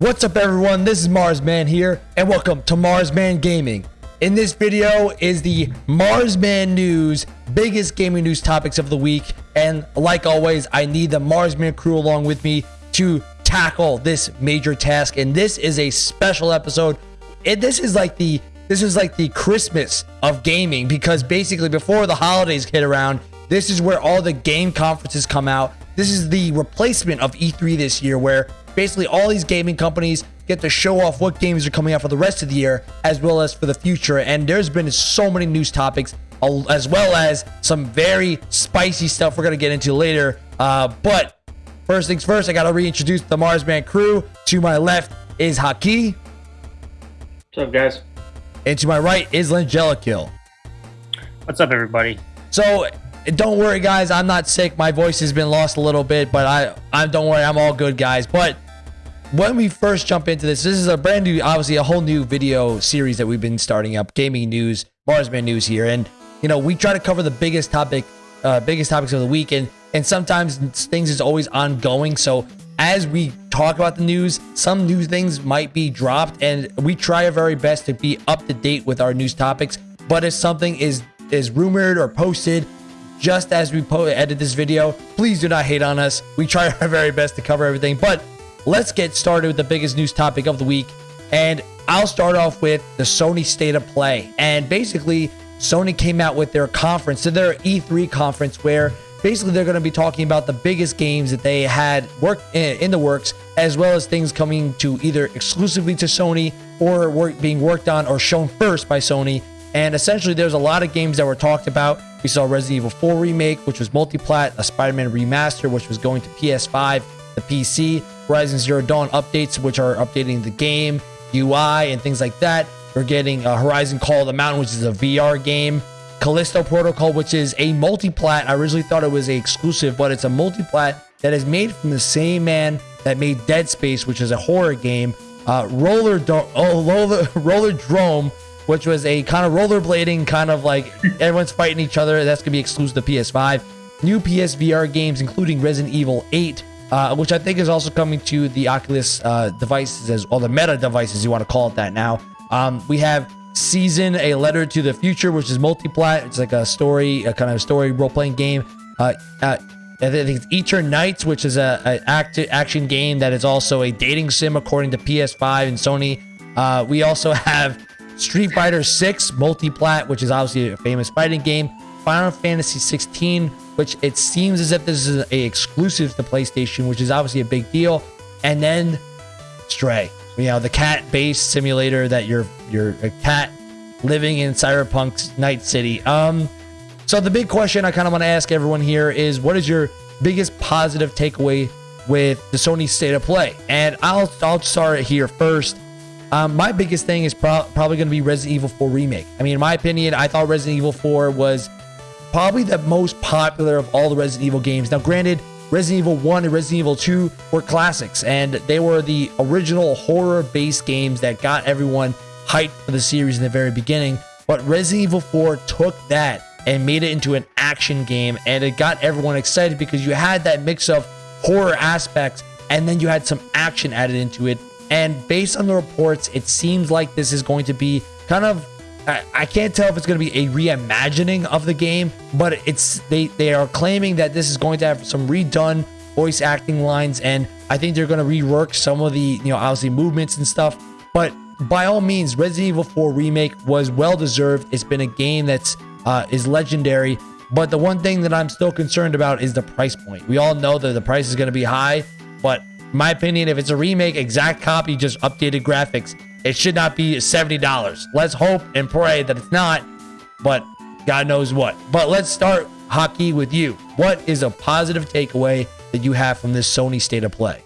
What's up everyone, this is Marsman here, and welcome to Marsman Gaming. In this video is the Marsman News, biggest gaming news topics of the week, and like always, I need the Marsman crew along with me to tackle this major task, and this is a special episode. And this is like the this is like the Christmas of gaming because basically before the holidays hit around, this is where all the game conferences come out. This is the replacement of E3 this year where basically all these gaming companies get to show off what games are coming out for the rest of the year as well as for the future. And there's been so many news topics as well as some very spicy stuff we're going to get into later. Uh, but first things first, I got to reintroduce the Marsman crew. To my left is Haki. What's up, guys? And to my right is Langelikill. What's up, everybody? So don't worry, guys. I'm not sick. My voice has been lost a little bit, but I, I don't worry. I'm all good, guys. But when we first jump into this, this is a brand new, obviously a whole new video series that we've been starting up, gaming news, Marsman news here, and you know we try to cover the biggest topic, uh, biggest topics of the week, and and sometimes things is always ongoing. So as we talk about the news, some new things might be dropped, and we try our very best to be up to date with our news topics. But if something is is rumored or posted just as we edit this video, please do not hate on us. We try our very best to cover everything, but let's get started with the biggest news topic of the week. And I'll start off with the Sony State of Play. And basically, Sony came out with their conference, so their E3 conference, where basically they're going to be talking about the biggest games that they had work eh, in the works, as well as things coming to either exclusively to Sony or work, being worked on or shown first by Sony. And essentially, there's a lot of games that were talked about. We saw Resident Evil 4 Remake, which was multi-plat, a Spider-Man Remaster, which was going to PS5, the PC, Horizon Zero Dawn updates, which are updating the game, UI, and things like that. We're getting uh, Horizon Call of the Mountain, which is a VR game. Callisto Protocol, which is a multi-plat. I originally thought it was a exclusive, but it's a multi-plat that is made from the same man that made Dead Space, which is a horror game. Uh, Roller, Do- oh, Roller, Rollerdrome, which was a kind of rollerblading, kind of like everyone's fighting each other. That's going to be exclusive to PS5. New PSVR games, including Resident Evil 8, uh, which I think is also coming to the Oculus uh, devices, as well, the Meta devices, you want to call it that now. Um, we have Season, A Letter to the Future, which is multiplat. It's like a story, a kind of story role-playing game. Uh, uh I think it's Eternights, which is a, a act action game that is also a dating sim according to PS5 and Sony. Uh, we also have Street Fighter 6 Multiplat, which is obviously a famous fighting game. Final Fantasy 16, which it seems as if this is a exclusive to PlayStation, which is obviously a big deal. And then Stray, you know, the cat-based simulator that you're you're a cat living in Cyberpunk's Night City. Um, so the big question I kind of want to ask everyone here is, what is your biggest positive takeaway with the Sony State of Play? And I'll I'll start here first. Um, my biggest thing is pro- probably going to be Resident Evil 4 Remake. I mean, in my opinion, I thought Resident Evil 4 was probably the most popular of all the Resident Evil games. Now, granted, Resident Evil 1 and Resident Evil 2 were classics, and they were the original horror based games that got everyone hyped for the series in the very beginning. But Resident Evil 4 took that and made it into an action game, and it got everyone excited because you had that mix of horror aspects and then you had some action added into it and based on the reports, it seems like this is going to be kind of I, can't tell if it's going to be a reimagining of the game, but it's they they are claiming that this is going to have some redone voice acting lines, and I think they're going to rework some of the you know obviously movements and stuff. But by all means, Resident Evil 4 remake was well deserved. It's been a game that's uh, is legendary. But the one thing that I'm still concerned about is the price point. We all know that the price is going to be high, but my opinion, if it's a remake, exact copy, just updated graphics, it should not be $70. Let's hope and pray that it's not, but God knows what. But let's start Haki with you. What is a positive takeaway that you have from this Sony state of play?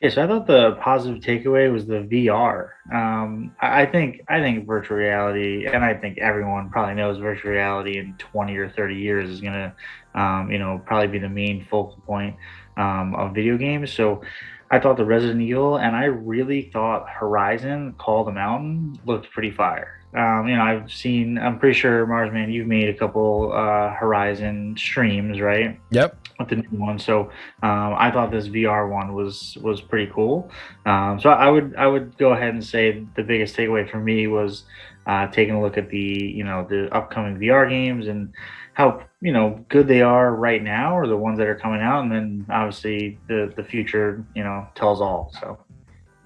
Yeah, so I thought the positive takeaway was the VR. Um, I think I think virtual reality, and I think everyone probably knows virtual reality in 20 or 30 years is gonna, um, you know, probably be the main focal point um, of video games. So I thought the Resident Evil and I really thought Horizon Call the Mountain looked pretty fire. Um, you know, I've seen. I'm pretty sure Marsman, you've made a couple uh, Horizon streams, right? Yep. With the new one, so um, I thought this VR one was was pretty cool. Um, so I would I would go ahead and say the biggest takeaway for me was uh, taking a look at the you know the upcoming VR games and how you know good they are right now or the ones that are coming out, and then obviously the the future you know tells all. So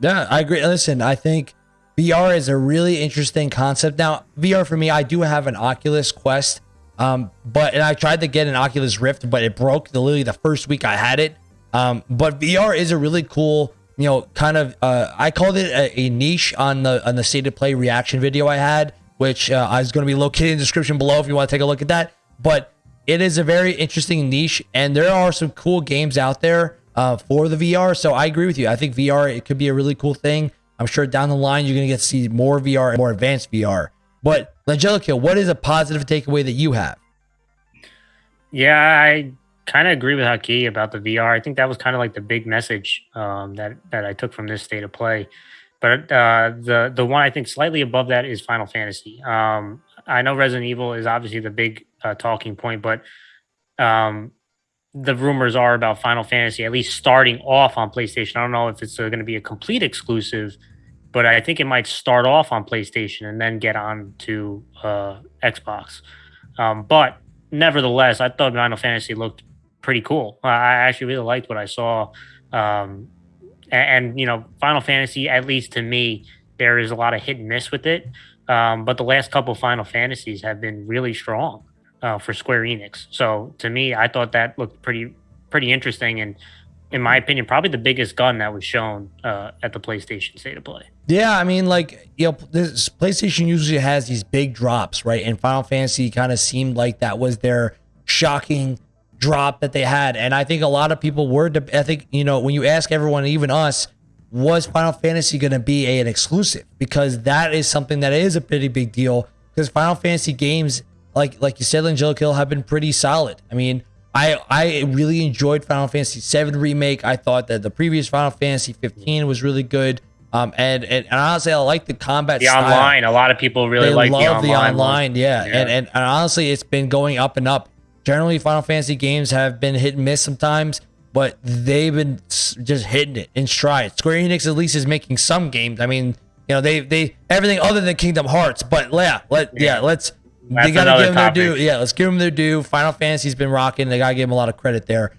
yeah, I agree. Listen, I think VR is a really interesting concept. Now, VR for me, I do have an Oculus Quest, um, but and I tried to get an Oculus Rift, but it broke the, literally the first week I had it. Um, but VR is a really cool, you know, kind of. Uh, I called it a, a, niche on the on the state of play reaction video I had, which uh, I was going to be located in the description below if you want to take a look at that. But it is a very interesting niche, and there are some cool games out there uh, for the VR. So I agree with you. I think VR it could be a really cool thing. I'm sure down the line you're going to get to see more VR and more advanced VR. But Angelica, what is a positive takeaway that you have? Yeah, I kind of agree with Haki about the VR. I think that was kind of like the big message um, that that I took from this state of play. But uh, the the one I think slightly above that is Final Fantasy. Um, I know Resident Evil is obviously the big uh, talking point, but um, the rumors are about Final Fantasy at least starting off on PlayStation. I don't know if it's uh, going to be a complete exclusive, but I think it might start off on PlayStation and then get on to uh, Xbox. Um, but nevertheless, I thought Final Fantasy looked pretty cool. I actually really liked what I saw. Um, and, and, you know, Final Fantasy, at least to me, there is a lot of hit and miss with it. Um, but the last couple Final Fantasies have been really strong uh, for Square Enix. So to me, I thought that looked pretty pretty interesting, and in my opinion, probably the biggest gun that was shown uh, at the PlayStation State of Play. Yeah, I mean, like you know, this PlayStation usually has these big drops, right? And Final Fantasy kind of seemed like that was their shocking drop that they had, and I think a lot of people were. I think you know when you ask everyone, even us, was Final Fantasy going to be a, an exclusive? Because that is something that is a pretty big deal. Because Final Fantasy games like like you said, Angelic Hill have been pretty solid. I mean, I I really enjoyed Final Fantasy VII remake. I thought that the previous Final Fantasy 15 was really good. Um, and, and, and honestly, I like the combat. The style. online, a lot of people really they like love the online. The online yeah. yeah. And, and and honestly, it's been going up and up. Generally, Final Fantasy games have been hit and miss sometimes, but they've been just hitting it in stride. Square Enix at least is making some games. I mean, you know, they they everything other than Kingdom Hearts, but yeah, let yeah, yeah let's that's they got to give them topic. their due. Yeah, let's give them their due. Final Fantasy's been rocking. They got to give them a lot of credit there.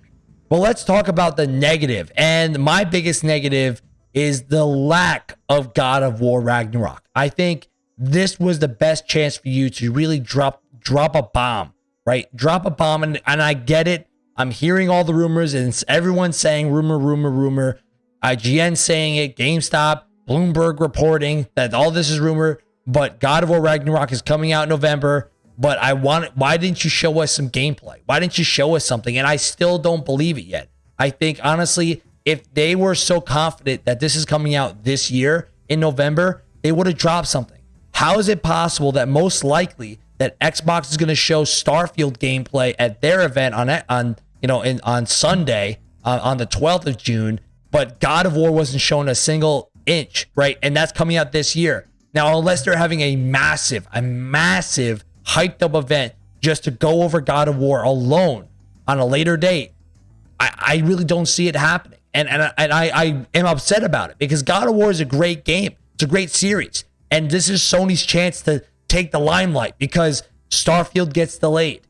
But let's talk about the negative. And my biggest negative is the lack of God of War Ragnarok. I think this was the best chance for you to really drop drop a bomb, right? Drop a bomb, and, and I get it. I'm hearing all the rumors, and everyone's saying rumor, rumor, rumor. IGN saying it, GameStop, Bloomberg reporting that all this is rumor. But God of War Ragnarok is coming out in November. But I want why didn't you show us some gameplay? Why didn't you show us something? And I still don't believe it yet. I think honestly, if they were so confident that this is coming out this year in November, they would have dropped something. How is it possible that most likely that Xbox is going to show Starfield gameplay at their event on on you know in on Sunday uh, on the 12th of June, but God of War wasn't shown a single inch, right? And that's coming out this year. Now, unless they're having a massive, a massive hyped up event just to go over God of War alone on a later date, I, I really don't see it happening. And, and, and I, I am upset about it because God of War is a great game. It's a great series. And this is Sony's chance to take the limelight because Starfield gets delayed.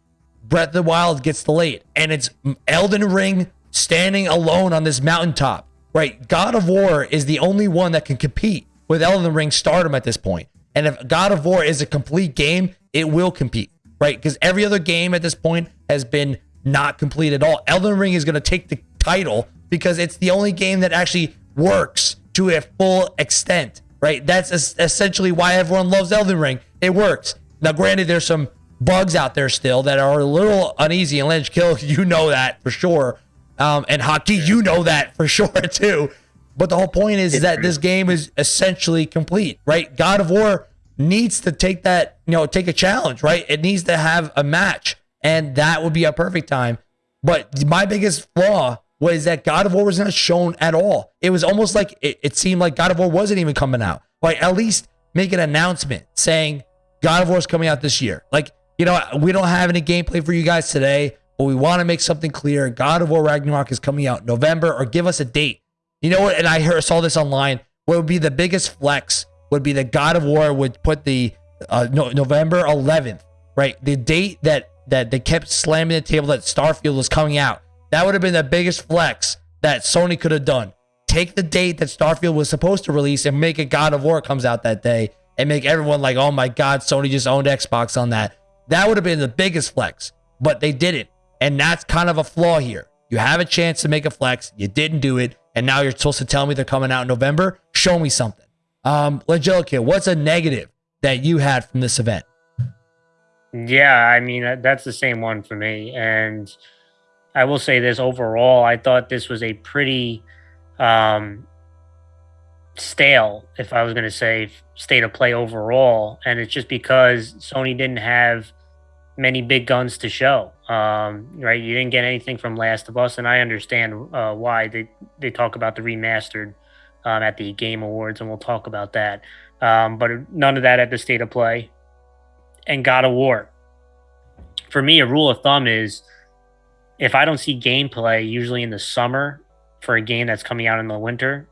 Breath of the Wild gets delayed. And it's Elden Ring standing alone on this mountaintop, right? God of War is the only one that can compete with Elden Ring stardom at this point. And if God of War is a complete game, it will compete, right? Because every other game at this point has been not complete at all. Elden Ring is going to take the title because it's the only game that actually works to a full extent, right? That's essentially why everyone loves Elden Ring. It works. Now, granted, there's some bugs out there still that are a little uneasy. And Lynch Kill, you know that for sure. Um, and Haki, you know that for sure too. But the whole point is, is that this game is essentially complete, right? God of War needs to take that, you know, take a challenge, right? It needs to have a match, and that would be a perfect time. But my biggest flaw was that God of War was not shown at all. It was almost like it, it seemed like God of War wasn't even coming out. Like at least make an announcement saying God of War is coming out this year. Like, you know, we don't have any gameplay for you guys today, but we want to make something clear. God of War Ragnarok is coming out November, or give us a date. You know what? And I heard, saw this online. What would be the biggest flex would be that God of War would put the uh, no, November 11th, right? The date that that they kept slamming the table that Starfield was coming out. That would have been the biggest flex that Sony could have done. Take the date that Starfield was supposed to release and make it God of War comes out that day and make everyone like, oh my God, Sony just owned Xbox on that. That would have been the biggest flex, but they didn't. And that's kind of a flaw here. You have a chance to make a flex, you didn't do it, and now you're supposed to tell me they're coming out in November. Show me something. Um, Angelica, what's a negative that you had from this event? Yeah, I mean that's the same one for me, and I will say this overall, I thought this was a pretty um, stale, if I was going to say state of play overall, and it's just because Sony didn't have many big guns to show. Um, right, you didn't get anything from Last of Us, and I understand uh, why they they talk about the remastered um, at the Game Awards, and we'll talk about that. Um, but none of that at the state of play and God of War. For me, a rule of thumb is if I don't see gameplay, usually in the summer, for a game that's coming out in the winter,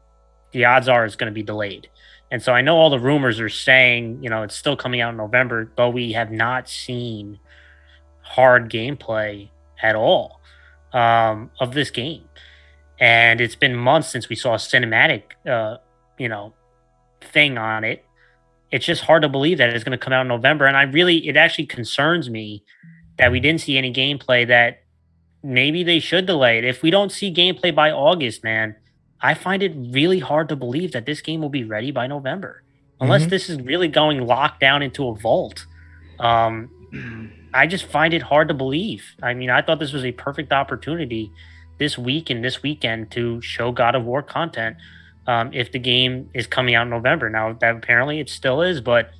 the odds are it's going to be delayed. And so I know all the rumors are saying, you know, it's still coming out in November, but we have not seen hard gameplay at all um, of this game. And it's been months since we saw a cinematic, uh, you know, thing on it it's just hard to believe that it's going to come out in November. And I really, it actually concerns me that we didn't see any gameplay that maybe they should delay it. If we don't see gameplay by August, man, I find it really hard to believe that this game will be ready by November, unless mm-hmm. this is really going locked down into a vault. Um, I just find it hard to believe. I mean, I thought this was a perfect opportunity this week and this weekend to show God of War content um, if the game is coming out in November. Now that apparently it still is, but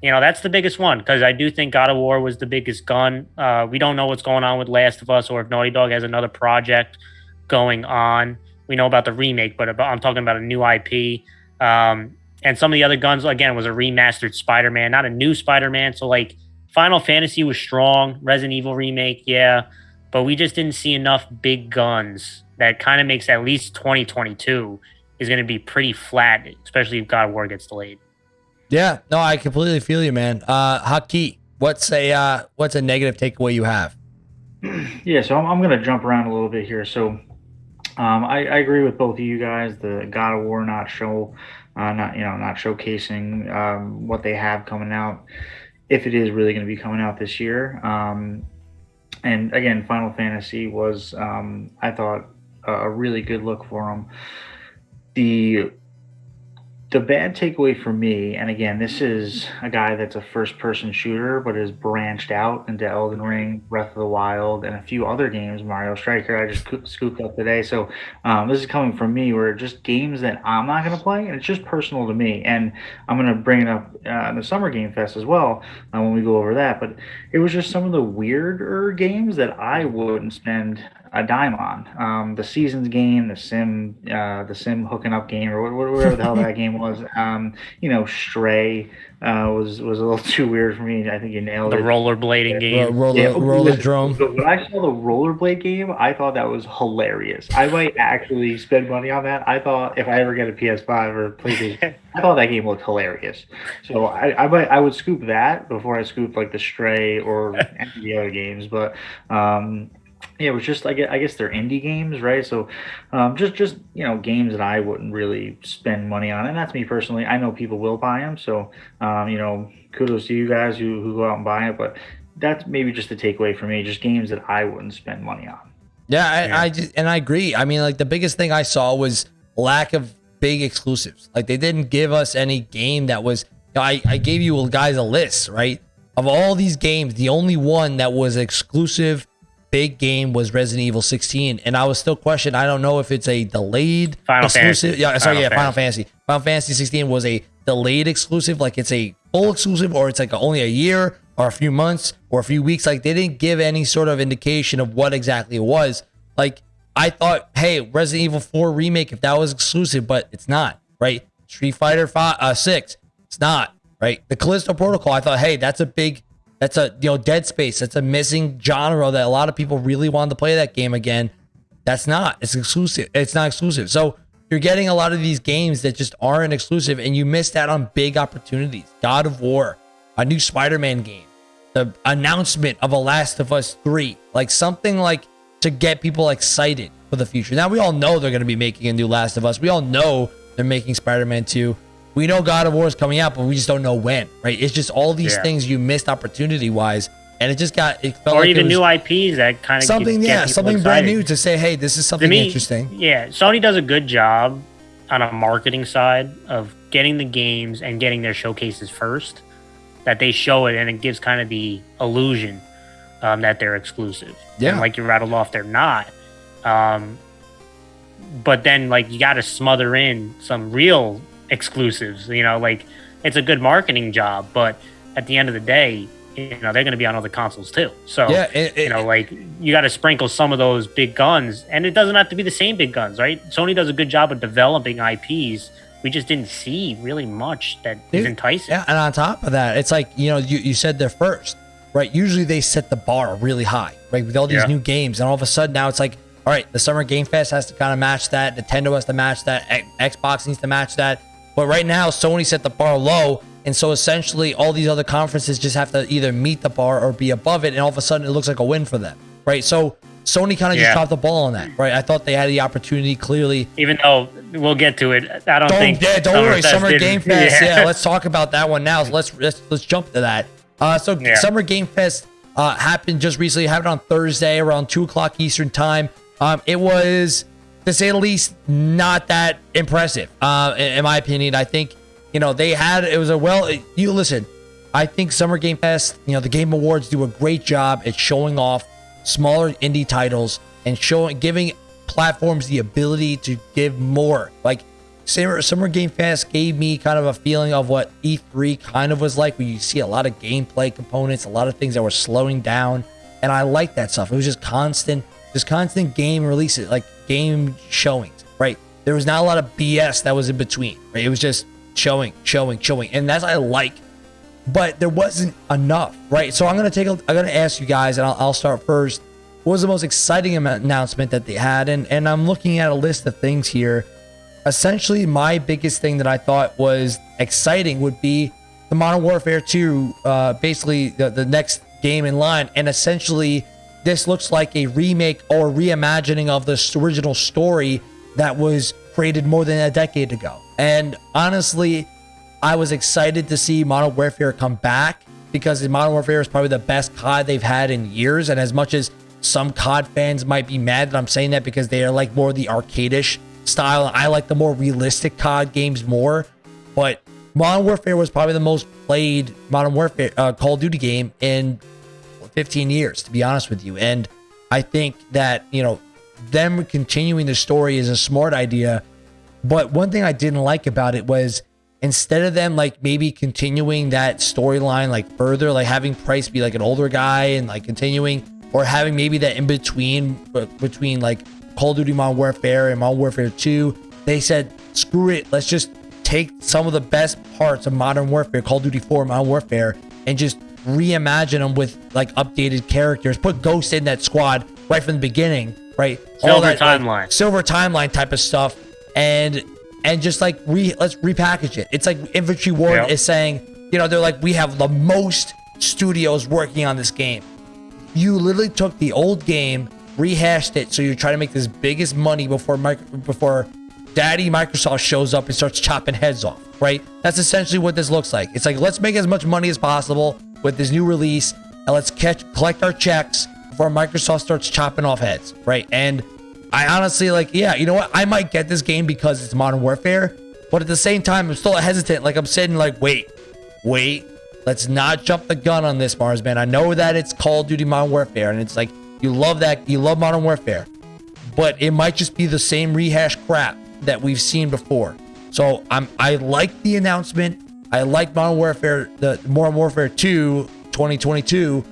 you know that's the biggest one because I do think God of War was the biggest gun. Uh, we don't know what's going on with Last of Us or if Naughty Dog has another project going on. We know about the remake, but about, I'm talking about a new IP. Um, and some of the other guns again was a remastered Spider-Man, not a new Spider-Man. So like Final Fantasy was strong, Resident Evil remake, yeah, but we just didn't see enough big guns that kind of makes at least 2022 is going to be pretty flat, especially if God of War gets delayed. Yeah, no, I completely feel you, man. Uh, Haki, what's a uh, what's a negative takeaway you have? Yeah, so I'm, I'm going to jump around a little bit here. So um, I, I, agree with both of you guys. The God of War not show, uh, not you know, not showcasing um, what they have coming out, if it is really going to be coming out this year. Um, and again, Final Fantasy was, um, I thought, a really good look for them the the bad takeaway for me, and again, this is a guy that's a first person shooter, but has branched out into Elden Ring, Breath of the Wild, and a few other games, Mario Striker, I just scooped up today. So um, this is coming from me, where just games that I'm not going to play, and it's just personal to me. And I'm going to bring it up uh, in the Summer Game Fest as well uh, when we go over that. But it was just some of the weirder games that I wouldn't spend a dime on. Um, the seasons game, the sim, uh, the sim hooking up game, or whatever the hell that game was. Um, you know, Stray uh, was was a little too weird for me. I think you nailed the it. The rollerblading game, roller, yeah, roller drone. when I saw the rollerblade game, I thought that was hilarious. I might actually spend money on that. I thought if I ever get a PS5 or PlayStation, I thought that game looked hilarious. So I I, might, I would scoop that before I scoop like the Stray or any of the other games. But um, yeah, it was just I guess, I guess they're indie games, right? So um, just just you know games that I wouldn't really spend money on, and that's me personally. I know people will buy them, so um, you know kudos to you guys who, who go out and buy it. But that's maybe just the takeaway for me, just games that I wouldn't spend money on. Yeah, I, yeah. I just, and I agree. I mean, like the biggest thing I saw was lack of big exclusives. Like they didn't give us any game that was. I I gave you guys a list, right? Of all these games, the only one that was exclusive big game was Resident Evil 16, and I was still questioning. I don't know if it's a delayed Final exclusive. Fantasy. Yeah, sorry, Final yeah, Fantasy. Final Fantasy. Final Fantasy 16 was a delayed exclusive, like it's a full exclusive, or it's like only a year or a few months or a few weeks. Like they didn't give any sort of indication of what exactly it was. Like I thought, hey, Resident Evil 4 remake, if that was exclusive, but it's not, right? Street Fighter 5, uh, 6, it's not. right? The Callisto Protocol, I thought, hey, that's a big, that's a you know Dead Space. That's a missing genre that a lot of people really wanted to play that game again. That's not. It's exclusive. It's not exclusive. So you're getting a lot of these games that just aren't exclusive, and you missed out on big opportunities. God of War, a new Spider-Man game, the announcement of a Last of Us 3, like something like to get people excited for the future. Now we all know they're going to be making a new Last of Us. We all know they're making Spider-Man 2. We know God of War is coming out, but we just don't know when, right? It's just all these Yeah. things you missed opportunity-wise, and it just got it felt or like even new IPs that kind of something, yeah, something brand new to say, hey, this is something me, interesting. Yeah, Sony does a good job on a marketing side of getting the games and getting their showcases first. That they show it and it gives kind of the illusion um, that they're exclusive. Yeah. And like you rattled off, they're not. Um, but then like you got to smother in some real exclusives. You know, like it's a good marketing job, but at the end of the day, you know they're going to be on other consoles too. So Yeah, it, you know, like you got to sprinkle some of those big guns, and it doesn't have to be the same big guns, right? Sony does a good job of developing IPs. We just didn't see really much that is Dude, enticing. Yeah, and on top of that, it's like you know you, you said they're first, right? Usually they set the bar really high, right? With all these Yeah. new games, and all of a sudden now it's like, all right, the Summer Game Fest has to kind of match that. Nintendo has to match that. Xbox needs to match that. But right now, Sony set the bar low, and so essentially all these other conferences just have to either meet the bar or be above it, and all of a sudden it looks like a win for them, right? So Sony kind of just Yeah. dropped the ball on that, right? I thought they had the opportunity clearly Even though we'll get to it, I don't, don't, think. yeah, don't worry. Summerfest Summer didn't- Game Fest. Yeah. let's talk about that one now. So let's let's let's jump to that. Uh, so Yeah. Summer Game Fest uh, happened just recently. It happened on Thursday around two o'clock Eastern time. Um, it was, to say the least, not that impressive. Uh, in, in my opinion, I think you know they had it was a well. You listen. I think Summer Game Fest, you know, the Game Awards do a great job at showing off smaller indie titles and showing giving platforms the ability to give more. Like Summer, Summer Game Fest gave me kind of a feeling of what E3 kind of was like, where you see a lot of gameplay components, a lot of things that were slowing down, and I like that stuff. It was just constant, just constant game releases, like game showings, right? There was not a lot of BS that was in between, right? It was just showing, showing, showing, and that's I like but there wasn't enough, right? So I'm gonna take a, I'm gonna ask you guys, and I'll, I'll start first. What was the most exciting announcement that they had? And and I'm looking at a list of things here. Essentially, my biggest thing that I thought was exciting would be the Modern Warfare 2, uh, basically the, the next game in line, and essentially this looks like a remake or reimagining of this original story that was created more than a decade ago. And honestly, I was excited to see Modern Warfare come back because Modern Warfare is probably the best COD they've had in years. And as much as some COD fans might be mad that I'm saying that because they are like more the arcadish style, I like the more realistic COD games more. But Modern Warfare was probably the most played Modern Warfare uh, Call of Duty game in 15 years, to be honest with you. And I think that, you know, them continuing the story is a smart idea. But one thing I didn't like about it was instead of them like maybe continuing that storyline like further, like having Price be like an older guy and like continuing, or having maybe that in between between like Call of Duty Modern Warfare and Modern Warfare 2, they said, screw it, let's just take some of the best parts of Modern Warfare, Call of Duty 4, Modern Warfare, and just reimagine them with like updated characters. Put Ghost in that squad right from the beginning, right? Silver like, timeline. silver timeline type of stuff, and and just like re let's repackage it. It's like Infinity Ward Yeah. is saying, you know, they're like we have the most studios working on this game. You literally took the old game, rehashed it, so you're trying to make this biggest money before before Daddy Microsoft shows up and starts chopping heads off. Right? That's essentially what this looks like. It's like let's make as much money as possible with this new release, and let's catch collect our checks before Microsoft starts chopping off heads. Right? And I honestly like, yeah, you know what? I might get this game because it's Modern Warfare, but at the same time, I'm still hesitant. Like I'm sitting like, wait, wait, let's not jump the gun on this, Marsman. I know that it's Call of Duty Modern Warfare, and it's like you love that, you love Modern Warfare, but it might just be the same rehash crap that we've seen before. So I'm I like the announcement. I like Modern Warfare, the Modern Warfare 2 2022,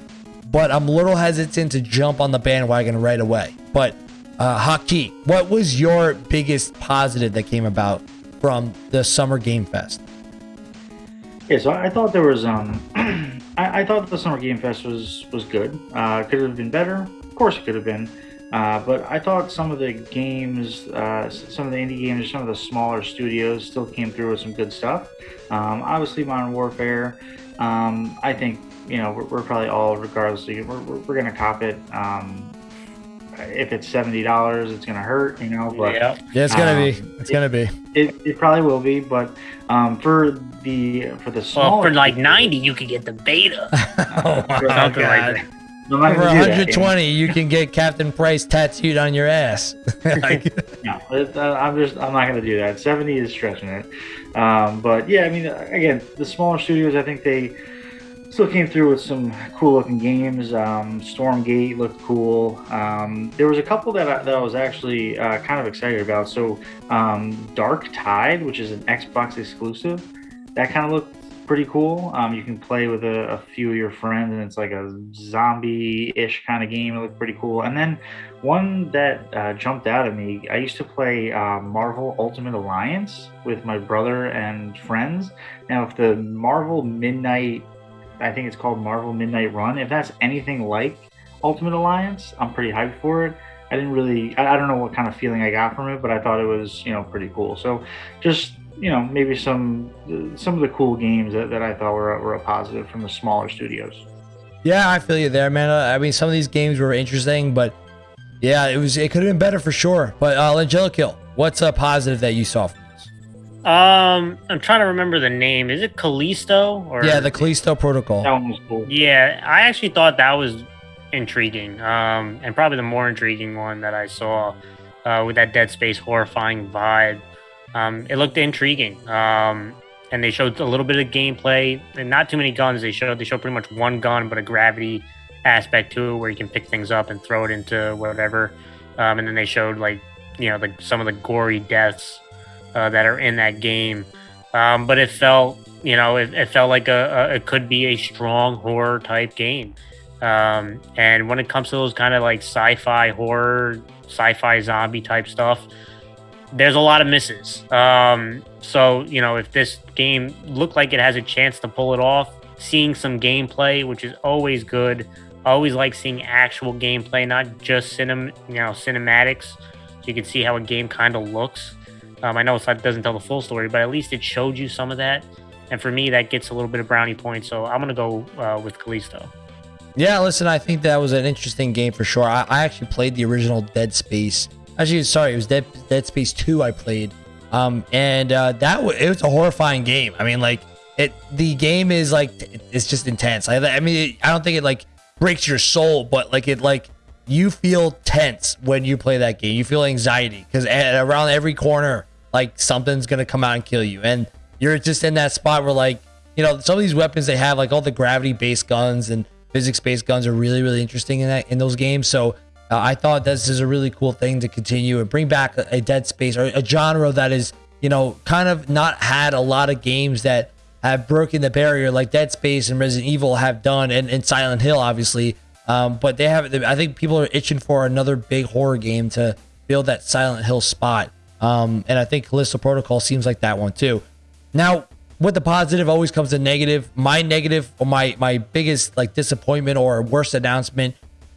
but I'm a little hesitant to jump on the bandwagon right away. But uh, Haki, what was your biggest positive that came about from the Summer Game Fest? Yeah, so I thought there was um, I, I thought the Summer Game Fest was was good. Uh, could have been better. Of course, it could have been. Uh, but I thought some of the games, uh, some of the indie games, some of the smaller studios still came through with some good stuff. Um, obviously, Modern Warfare. Um, I think you know we're, we're probably all, regardless, we're, we're, we're gonna cop it. Um, if it's seventy dollars, it's gonna hurt, you know. But yeah, Yeah, it's gonna be. Um, It's gonna be. it, it probably will be. But um, for the for the well, smaller for like ninety, you could get the beta. oh my Something like For gonna do that, you 120, you can get Captain Price tattooed on your ass. Like, No, it, uh, I'm just I'm not going to do that. 70 is stretching it. Um, but yeah, I mean, again, the smaller studios, I think they still came through with some cool looking games. Um, Stormgate looked cool. Um, there was a couple that I, that I was actually uh, kind of excited about. So um, Darktide, which is an Xbox exclusive, that kind of looked pretty cool. Um, you can play with a, a few of your friends, and it's like a zombie-ish kind of game. It looked pretty cool. And then one that uh, jumped out at me, I used to play uh, Marvel Ultimate Alliance with my brother and friends. Now, if the Marvel Midnight, I think it's called Marvel Midnight Run, if that's anything like Ultimate Alliance, I'm pretty hyped for it. I didn't really, I, I don't know what kind of feeling I got from it, but I thought it was, you know, pretty cool. So just, you know, maybe some some of the cool games that, that I thought were, were a positive from the smaller studios. yeah, I feel you there, man. Uh, I mean, some of these games were interesting, but yeah, it was. It could have been better for sure. But uh, Angelical, what's a positive that you saw from this? Um, I'm trying to remember the name. Is it Callisto or Yeah, the Callisto Protocol. That one was cool. Yeah, I actually thought that was intriguing. Um, and probably the more intriguing one that I saw uh, with that Dead Space horrifying vibe. Um, it looked intriguing. Um, and they showed a little bit of gameplay and not too many guns. They showed they showed pretty much one gun, but a gravity aspect to it where you can pick things up and throw it into whatever. Um, and then they showed like you know the, some of the gory deaths uh, that are in that game. Um, but it felt you know it, it felt like a, a it could be a strong horror type game. Um, and when it comes to those kind of like sci-fi horror, sci-fi zombie type stuff, there's a lot of misses. Um, so you know, if this game looked like it has a chance to pull it off, seeing some gameplay, which is always good. Always like seeing actual gameplay, not just cinem, you know, cinematics, so you can see how a game kind of looks. Um, I know it doesn't tell the full story, but at least it showed you some of that. And for me, that gets a little bit of brownie points. So I'm gonna go uh, with Callisto. Yeah, listen, I think that was an interesting game for sure. I, I actually played the original Dead Space. Actually, sorry, it was Dead Dead Space Two. I played, um, and uh, that w- it was a horrifying game. I mean, like it, the game is like it's just intense. I, I mean, it, I don't think it like breaks your soul, but like it like you feel tense when you play that game. You feel anxiety because around every corner, like something's gonna come out and kill you, and you're just in that spot where like you know some of these weapons they have, like all the gravity based guns and physics based guns are really really interesting in that in those games. So uh, I thought this is a really cool thing to continue and bring back a, a Dead Space or a genre that is you know kind of not had a lot of games that have broken the barrier like Dead Space and Resident Evil have done, and, and Silent Hill obviously. Um, but they have, I think people are itching for another big horror game to build that Silent Hill spot. Um, and I think Callisto Protocol seems like that one too. Now, with the positive always comes the negative. My negative or my my biggest like disappointment or worst announcement,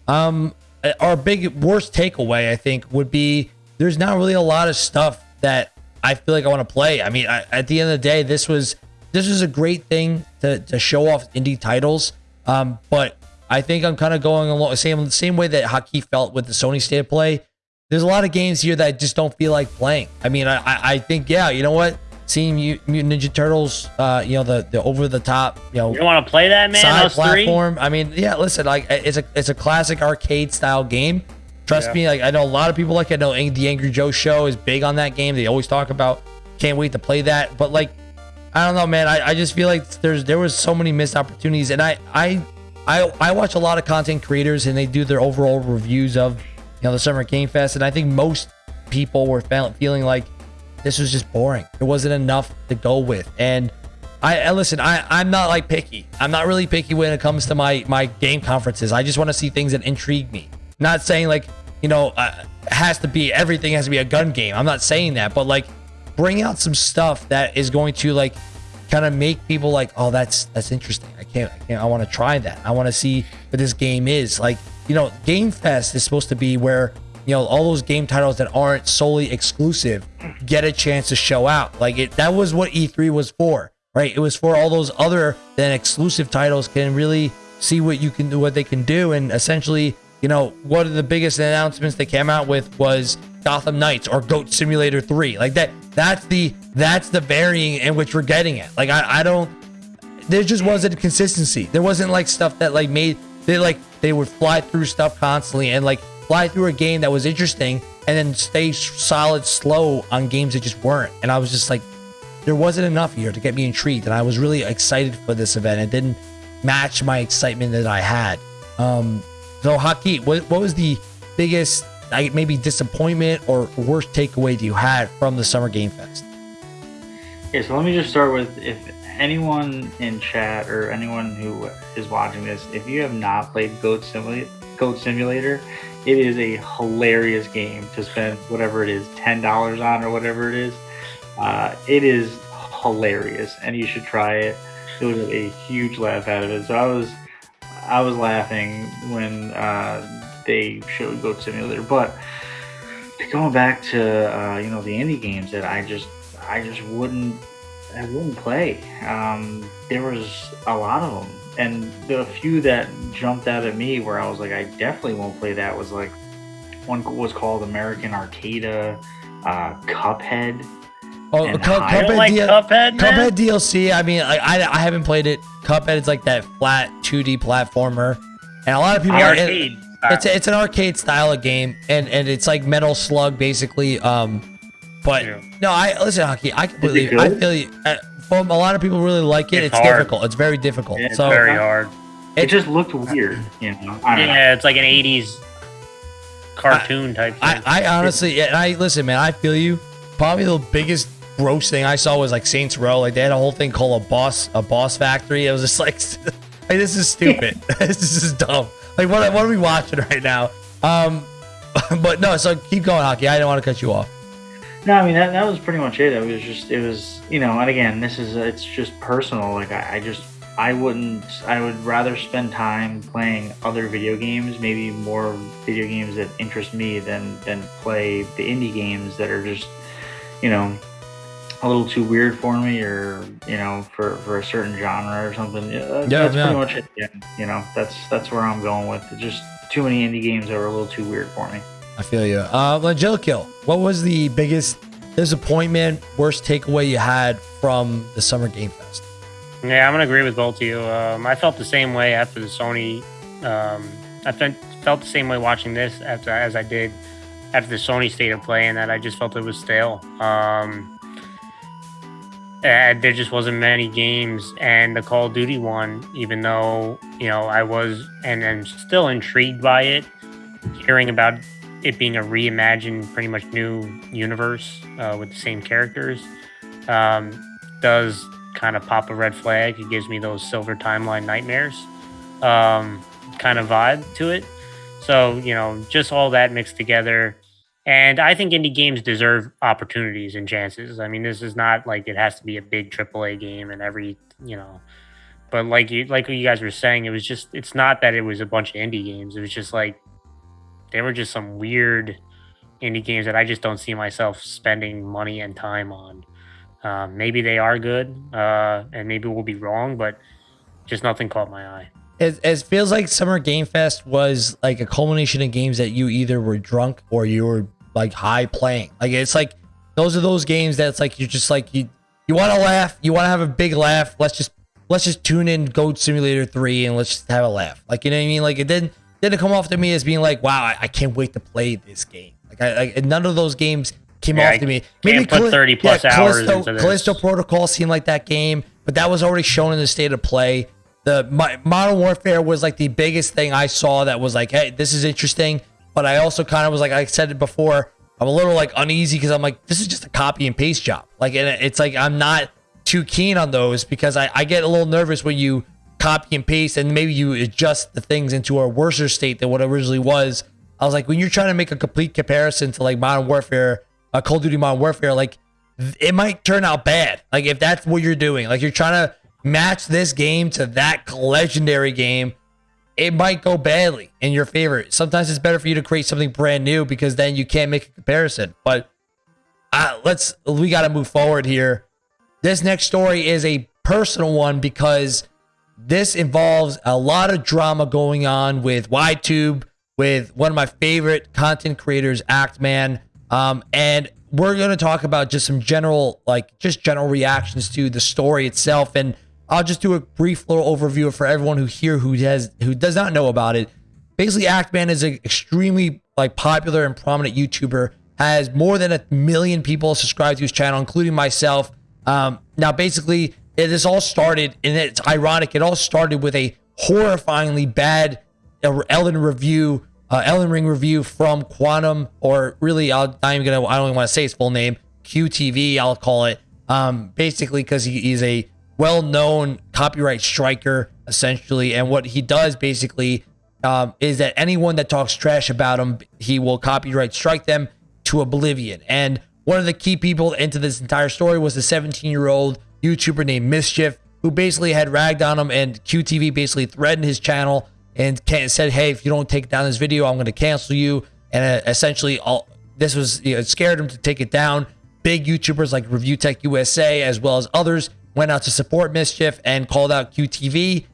um, our big worst takeaway I think would be there's not really a lot of stuff that I feel like I want to play. I mean, I, at the end of the day, this was this was a great thing to to show off indie titles. Um, but I think I'm kind of going along the same same way that Haki felt with the Sony State of Play. There's a lot of games here that I just don't feel like playing. I mean, I I, I think yeah, you know what? Seeing Mutant Ninja Turtles, uh, you know the the over the top, you know, You want to play that, man? side Those three? platform. I mean, yeah, listen, like it's a it's a classic arcade style game. Trust Yeah. me, like I know a lot of people like. I know the Angry Joe show is big on that game. They always talk about can't wait to play that. But like I don't know, man. I, I just feel like there's there was so many missed opportunities, and I I I I watch a lot of content creators, and they do their overall reviews of you know the Summer Game Fest, and I think most people were feeling like this was just boring. It wasn't enough to go with, and I, listen. I I'm not like picky. I'm not really picky when it comes to my my game conferences. I just want to see things that intrigue me. Not saying like you know uh, it has to be everything has to be a gun game. I'm not saying that, but like bring out some stuff that is going to like kind of make people like, oh, that's that's interesting. I can't, I can't, I want to try that. I want to see what this game is. Like, you know, Game Fest is supposed to be where you know all those game titles that aren't solely exclusive get a chance to show out. Like it, that was what E3 was for, right? It was for all those other than exclusive titles can really see what you can do, what they can do, and essentially, you know, one of the biggest announcements they came out with was Gotham Knights or Goat Simulator 3. Like that, that's the that's the varying in which we're getting it. Like I, I don't there just wasn't consistency. There wasn't like stuff that like made they like they would fly through stuff constantly and like fly through a game that was interesting and then stay solid slow on games that just weren't. And I was just like, there wasn't enough here to get me intrigued. And I was really excited for this event. It didn't match my excitement that I had. Um, so Haki, what, what was the biggest like maybe disappointment or worst takeaway that you had from the Summer Game Fest? Yeah, so let me just start with if anyone in chat or anyone who is watching this, if you have not played Goat Simulator, Goat Simulator, it is a hilarious game to spend whatever it is, ten dollars on or whatever it is. Uh, it is hilarious, and you should try it. It was a huge laugh out of it. So I was, I was laughing when uh, they showed Goat Simulator. But going back to uh, you know the indie games that I just, I just wouldn't, I wouldn't play. Um, there was a lot of them and the few that jumped out at me where I was like, I definitely won't play that was like one was called American Arcada, uh, Cuphead. Oh, Cu- Cuphead, like D- Cuphead, Cuphead DLC. I mean, like, I I haven't played it. Cuphead is like that flat 2D platformer, and a lot of people. Arcade. It, it's it's an arcade style of game, and and it's like Metal Slug basically. Um, but yeah. no, I listen, Haki. I completely. I feel you. A lot of people really like it. It's, it's difficult. It's very difficult. It's so, very hard. It, it just looked weird, you know. yeah, know. it's like an '80s cartoon I, type. Thing. I, I honestly, and I listen, man. I feel you. Probably the biggest gross thing I saw was like Saints Row. Like they had a whole thing called a boss, a boss factory. It was just like, hey, this is stupid. this is dumb. Like what? What are we watching right now? Um, but no. So keep going, Haki. I didn't want to cut you off. No, I mean that, that was pretty much it. It was just it was you know, and again, this is it's just personal. Like I, I just I wouldn't I would rather spend time playing other video games, maybe more video games that interest me than than play the indie games that are just you know a little too weird for me or you know for for a certain genre or something. Yeah, that's, yeah, that's yeah. pretty much it. Yeah, you know that's that's where I'm going with it. Just too many indie games that are a little too weird for me. I feel you. Uh, what was the biggest disappointment, worst takeaway you had from the Summer Game Fest? Yeah, I'm gonna agree with both of you. Um, I felt the same way after the Sony. Um, I felt felt the same way watching this after as I did after the Sony State of Play, and that I just felt it was stale. Um, there just wasn't many games, and the Call of Duty one, even though you know I was and am still intrigued by it, hearing about it being a reimagined, pretty much new universe uh, with the same characters, um, does kind of pop a red flag. It gives me those silver timeline nightmares um, kind of vibe to it. So, you know, just all that mixed together. And I think indie games deserve opportunities and chances. I mean, this is not like it has to be a big AAA game and every, you know, but like you, like you guys were saying, it was just, it's not that it was a bunch of indie games. It was just like they were just some weird indie games that I just don't see myself spending money and time on. Um, maybe they are good, uh, and maybe we'll be wrong, but just nothing caught my eye. It, it feels like Summer Game Fest was like a culmination of games that you either were drunk or you were like high playing. Like it's like those are those games that's like you're just like you you want to laugh, you want to have a big laugh. Let's just let's just tune in Goat Simulator three and let's just have a laugh. Like you know what I mean? Like it didn't didn't come off to me as being like, wow, I, I can't wait to play this game. Like, I, I, none of those games came yeah, off to me. Maybe put 30 plus yeah, hours Callisto, into this. Callisto Protocol seemed like that game, but that was already shown in the state of play. The my, Modern Warfare was like the biggest thing I saw that was like, hey, this is interesting. But I also kind of was like, I said it before, I'm a little like uneasy because I'm like, this is just a copy and paste job. Like, and it's like I'm not too keen on those because I, I get a little nervous when you copy and paste and maybe you adjust the things into a worse state than what it originally was. I was like, when you're trying to make a complete comparison to like Modern Warfare, uh, Call of Duty Modern Warfare, like it might turn out bad. Like if that's what you're doing, like you're trying to match this game to that legendary game, it might go badly in your favor. Sometimes it's better for you to create something brand new because then you can't make a comparison. But uh, let's we got to move forward here. This next story is a personal one because this involves a lot of drama going on with YTube, with one of my favorite content creators, Actman. Um, and we're going to talk about just some general, like, just general reactions to the story itself. And I'll just do a brief little overview for everyone who here who has who does not know about it. Basically, Actman is an extremely like popular and prominent YouTuber. Has more than a million people subscribed to his channel, including myself. Um, now, basically, it has all started, and it's ironic. It all started with a horrifyingly bad Elden review, uh, Elden Ring review from Quantum, or really, I'll, I'm gonna, I don't even want to say his full name, QTV, I'll call it. Um, basically, because he, he's a well-known copyright striker, essentially, and what he does basically um, is that anyone that talks trash about him, he will copyright strike them to oblivion. And one of the key people into this entire story was the 17-year-old YouTuber named Mischief, who basically had ragged on him, and QTV basically threatened his channel and said, "Hey, if you don't take down this video, I'm going to cancel you." And uh, essentially, all this was you know, scared him to take it down. Big YouTubers like Review Tech USA, as well as others, went out to support Mischief and called out QTV.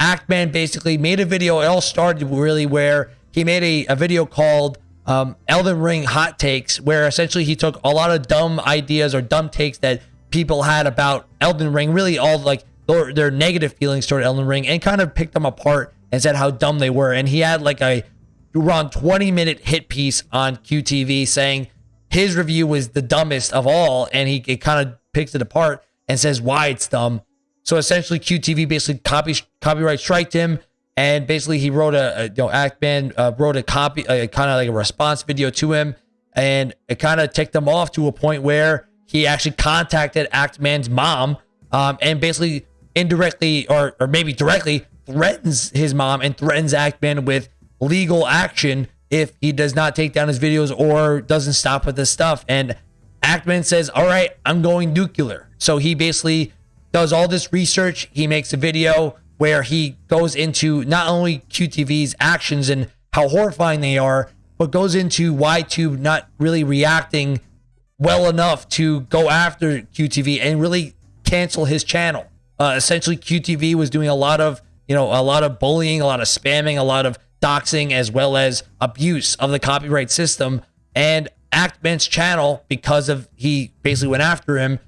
Actman basically made a video. It all started really where he made a, a video called um, Elden Ring Hot Takes, where essentially he took a lot of dumb ideas or dumb takes that people had about Elden Ring, really all like their, their negative feelings toward Elden Ring, and kind of picked them apart and said how dumb they were. And he had like a around 20 minute hit piece on QTV saying his review was the dumbest of all, and he kind of picks it apart and says why it's dumb. So essentially, QTV basically copy copyright striked him, and basically he wrote a, a you know Actman uh, wrote a copy, a, kind of like a response video to him, and it kind of ticked him off to a point where he actually contacted Actman's mom um, and basically indirectly or, or maybe directly threatens his mom and threatens Actman with legal action if he does not take down his videos or doesn't stop with this stuff. And Actman says, All right, I'm going nuclear. So he basically does all this research. He makes a video where he goes into not only QTV's actions and how horrifying they are, but goes into YTube not really reacting well enough to go after QTV and really cancel his channel. Uh, essentially, QTV was doing a lot of, you know, a lot of bullying, a lot of spamming, a lot of doxing, as well as abuse of the copyright system. And Actman's channel, because of he basically went after him,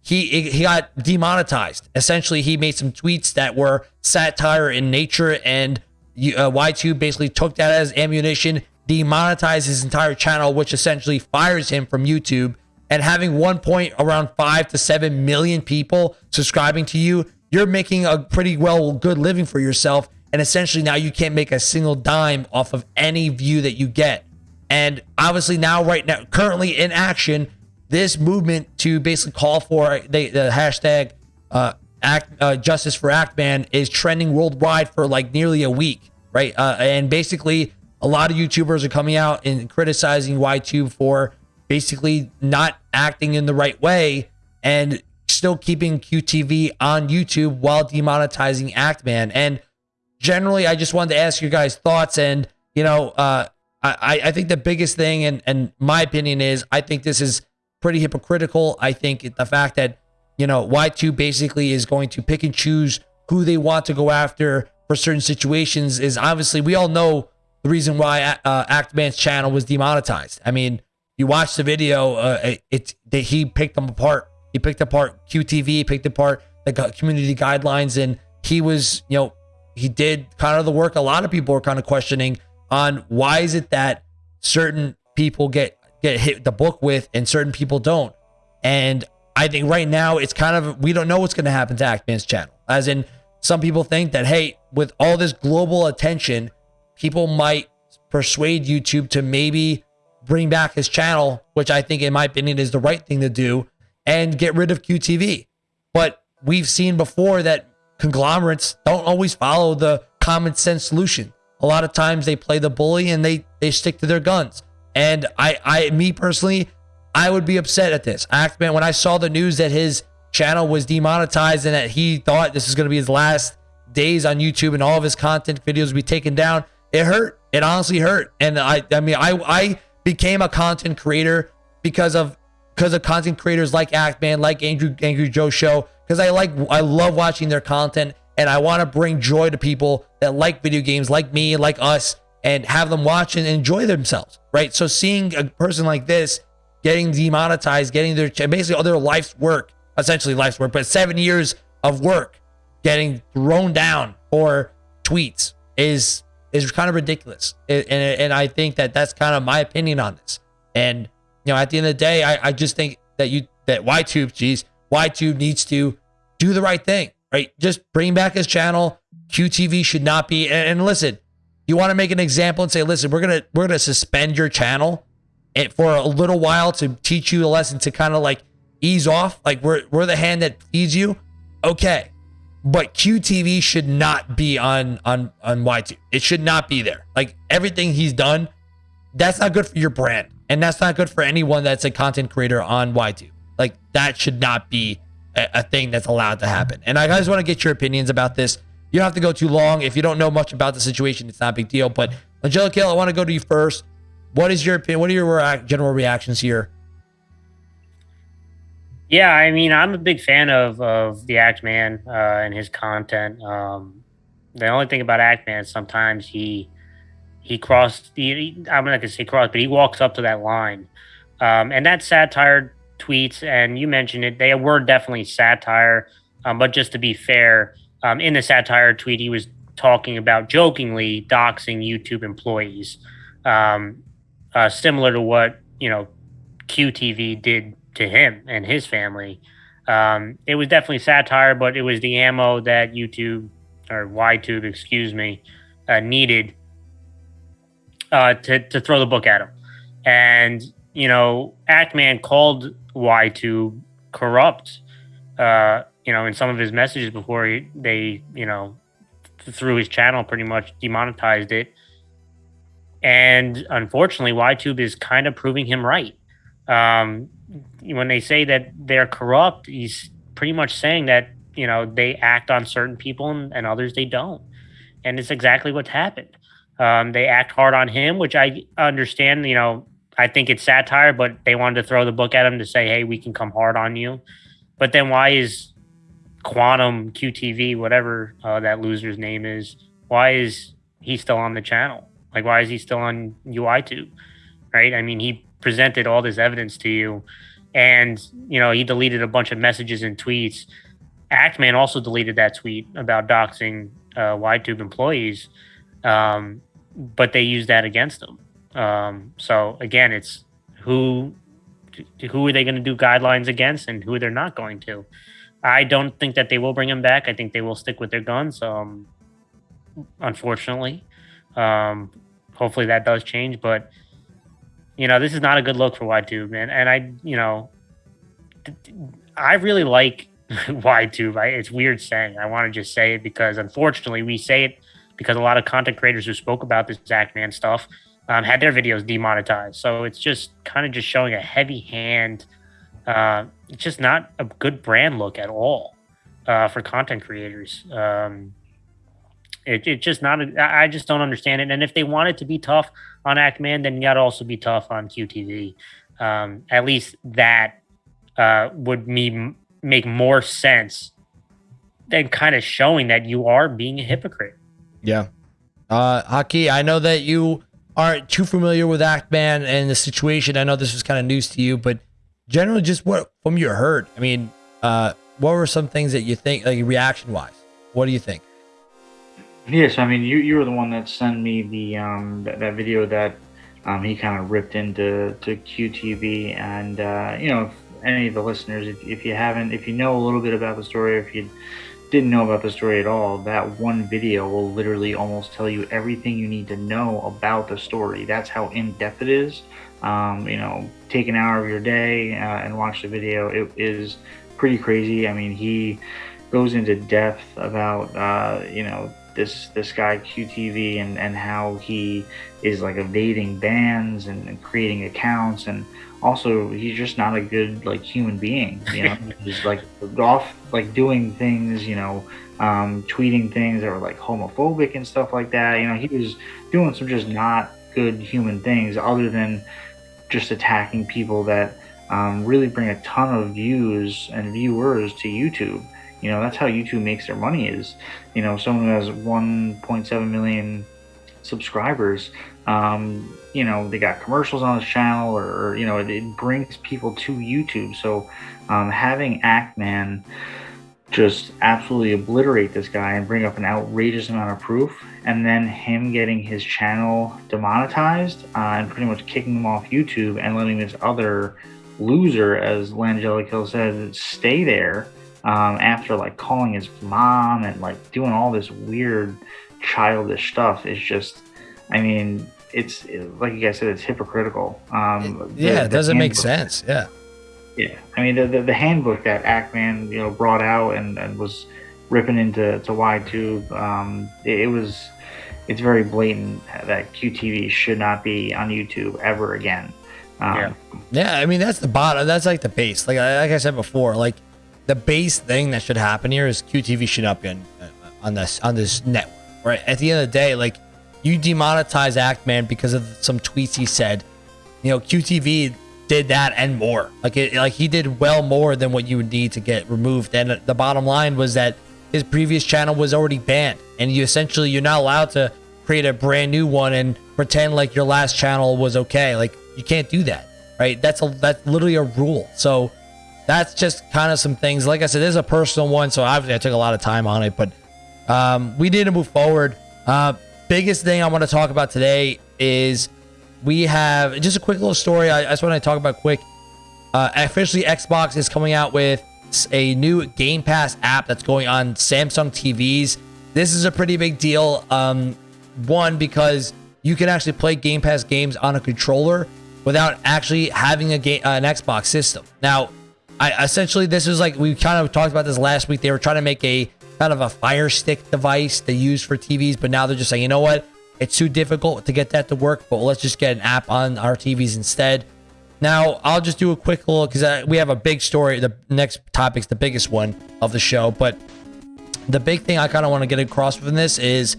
he he got demonetized. Essentially, he made some tweets that were satire in nature, and uh, YTube basically took that as ammunition demonetize his entire channel, which essentially fires him from YouTube. And having one point around five to seven million people subscribing to you, you're making a pretty well good living for yourself. And essentially now you can't make a single dime off of any view that you get. And obviously now, right now, currently in action, this movement to basically call for the, the hashtag uh, act uh, justice for Actman is trending worldwide for like nearly a week, right? Uh, and basically a lot of YouTubers are coming out and criticizing YTube for basically not acting in the right way and still keeping QTV on YouTube while demonetizing Actman. And generally, I just wanted to ask your guys' thoughts. And, you know, uh, I, I think the biggest thing, and, and my opinion is, I think this is pretty hypocritical. I think the fact that, you know, Y2 basically is going to pick and choose who they want to go after for certain situations is obviously, we all know the reason why uh, Actman's channel was demonetized. I mean, you watch the video, uh, it, he picked them apart. He picked apart QTV, picked apart the community guidelines, and he was, you know, he did kind of the work a lot of people are kind of questioning on why is it that certain people get get hit the book with and certain people don't. And I think right now it's kind of we don't know what's going to happen to Actman's channel. As in, some people think that hey, with all this global attention, people might persuade YouTube to maybe bring back his channel, which I think, in my opinion, is the right thing to do, and get rid of QTV. But we've seen before that conglomerates don't always follow the common sense solution. A lot of times they play the bully and they they stick to their guns. And I, I, me personally, I would be upset at this. Actman, when I saw the news that his channel was demonetized and that he thought this was going to be his last days on YouTube and all of his content videos would be taken down, it hurt. It honestly hurt. And I, I mean, I, I became a content creator because of because of content creators like Actman, like Andrew Angry Joe Show, because I like I love watching their content and I want to bring joy to people that like video games, like me, like us, and have them watch and enjoy themselves, right? So seeing a person like this getting demonetized, getting their basically all their life's work, essentially life's work, but seven years of work getting thrown down for tweets is is kind of ridiculous. And, and, and I think that that's kind of my opinion on this. And you know, at the end of the day, I, I just think that you that YTube, geez, YTube needs to do the right thing, right? Just bring back his channel. QTV should not be. And, and listen, you want to make an example and say, listen, we're gonna we're gonna suspend your channel and for a little while to teach you a lesson to kind of like ease off. Like we're we're the hand that feeds you. Okay. But QTV should not be on on on YTube. It should not be there. Like everything he's done, that's not good for your brand. And that's not good for anyone that's a content creator on YTube. Like that should not be a, a thing that's allowed to happen. And I guys want to get your opinions about this. You don't have to go too long. If you don't know much about the situation, it's not a big deal. But Angelica, I want to go to you first. What is your opinion? What are your uh, general reactions here? Yeah, I mean, I'm a big fan of of the Actman uh, and his content. Um, the only thing about Actman, sometimes he he crossed. He, I'm not gonna say cross, but he walks up to that line, um, and that satire tweets. And you mentioned it; they were definitely satire. Um, but just to be fair, um, in the satire tweet, he was talking about jokingly doxing YouTube employees, um, uh, similar to what you know QTV did to him and his family. Um, it was definitely satire, but it was the ammo that YouTube or YTube, excuse me, uh, needed uh, to to throw the book at him. And you know, Actman called YTube corrupt. Uh, you know, in some of his messages before he, they, you know, through his channel, pretty much demonetized it. And unfortunately, YTube is kind of proving him right. Um, when they say that they're corrupt, he's pretty much saying that you know they act on certain people and, and others they don't, and it's exactly what's happened. Um, they act hard on him, which I understand. You know, I think it's satire, but they wanted to throw the book at him to say, "Hey, we can come hard on you." But then why is Quantum QTV, whatever uh, that loser's name is, why is he still on the channel? Like, why is he still on UITube? Right? I mean, he presented all this evidence to you, and you know, he deleted a bunch of messages and tweets. Actman also deleted that tweet about doxing uh, YTube employees, um, but they used that against him. Um, so again, it's who who are they going to do guidelines against, and who they're not going to. I don't think that they will bring him back. I think they will stick with their guns. Um, unfortunately, um, hopefully that does change. But you know, this is not a good look for YTube, man. And I, you know, I really like YTube. It's weird saying. I want to just say it because unfortunately we say it because a lot of content creators who spoke about this Actman stuff um, had their videos demonetized. So it's just kind of just showing a heavy hand uh, it's just not a good brand look at all uh, for content creators. Um, it, it's just not. A, I just don't understand it. And if they wanted to be tough on Actman, then you got to also be tough on QTV. Um, at least that uh, would me make more sense than kind of showing that you are being a hypocrite. Yeah. Uh, Haki, I know that you aren't too familiar with Actman and the situation. I know this was kind of news to you, but generally just what from your heard. I mean, uh, what were some things that you think, like reaction wise? What do you think? Yes, I mean, you you were the one that sent me the um that, that video that um he kind of ripped into to QTV, and uh, you know, if any of the listeners, if, if you haven't, if you know a little bit about the story, if you didn't know about the story at all, that one video will literally almost tell you everything you need to know about the story. That's how in depth it is um, you know, take an hour of your day uh, and watch the video. It is pretty crazy. I mean, he goes into depth about, uh, you know, this this guy QTV and and how he is like evading bans and, and creating accounts and also he's just not a good like human being you know? He's like off like doing things you know um, tweeting things that were like homophobic and stuff like that you know? He was doing some just not good human things other than just attacking people that um, really bring a ton of views and viewers to youtube you know that's how youtube makes their money is you know someone who has 1.7 million subscribers um, you know they got commercials on the channel or, or you know it, it, brings people to youtube. So um, having actman just absolutely obliterate this guy and bring up an outrageous amount of proof and then him getting his channel demonetized uh, and pretty much kicking him off youtube and letting this other loser as langelico said stay there um, after like calling his mom and like doing all this weird childish stuff is just I mean, it's like you guys said, it's hypocritical. Um, yeah, the, it doesn't make sense. Yeah. Yeah, I mean the, the, the handbook that Actman you know brought out and, and was ripping into to YTube, um, it, it was it's very blatant that QTV should not be on YouTube ever again. Um, yeah, yeah. I mean that's the bottom. That's like the base. Like like I said before, like the base thing that should happen here is QTV should not be on, uh, on this on this network. Right. At the end of the day, like you demonetize Actman because of some tweets he said. You know, QTV did that and more. Like it, like he did well more than what you would need to get removed. And the bottom line was that his previous channel was already banned, and you essentially you're not allowed to create a brand new one and pretend like your last channel was okay. Like you can't do that, right? That's a that's literally a rule. So that's just kind of some things. Like I said, this is a personal one, so obviously I took a lot of time on it, but um, we need to move forward. Uh, biggest thing I want to talk about today is we have just a quick little story. I, I just want to talk about quick. Uh, officially, Xbox is coming out with a new Game Pass app that's going on Samsung TVs. This is a pretty big deal. Um, one because you can actually play Game Pass games on a controller without actually having a game, uh, an Xbox system. Now, I essentially this is like we kind of talked about this last week. They were trying to make a kind of a fire stick device they use for TVs, but now they're just saying, you know what? It's too difficult to get that to work, but let's just get an app on our TVs instead. Now, I'll just do a quick little because we have a big story. The next topic's the biggest one of the show, but the big thing I kind of want to get across from this is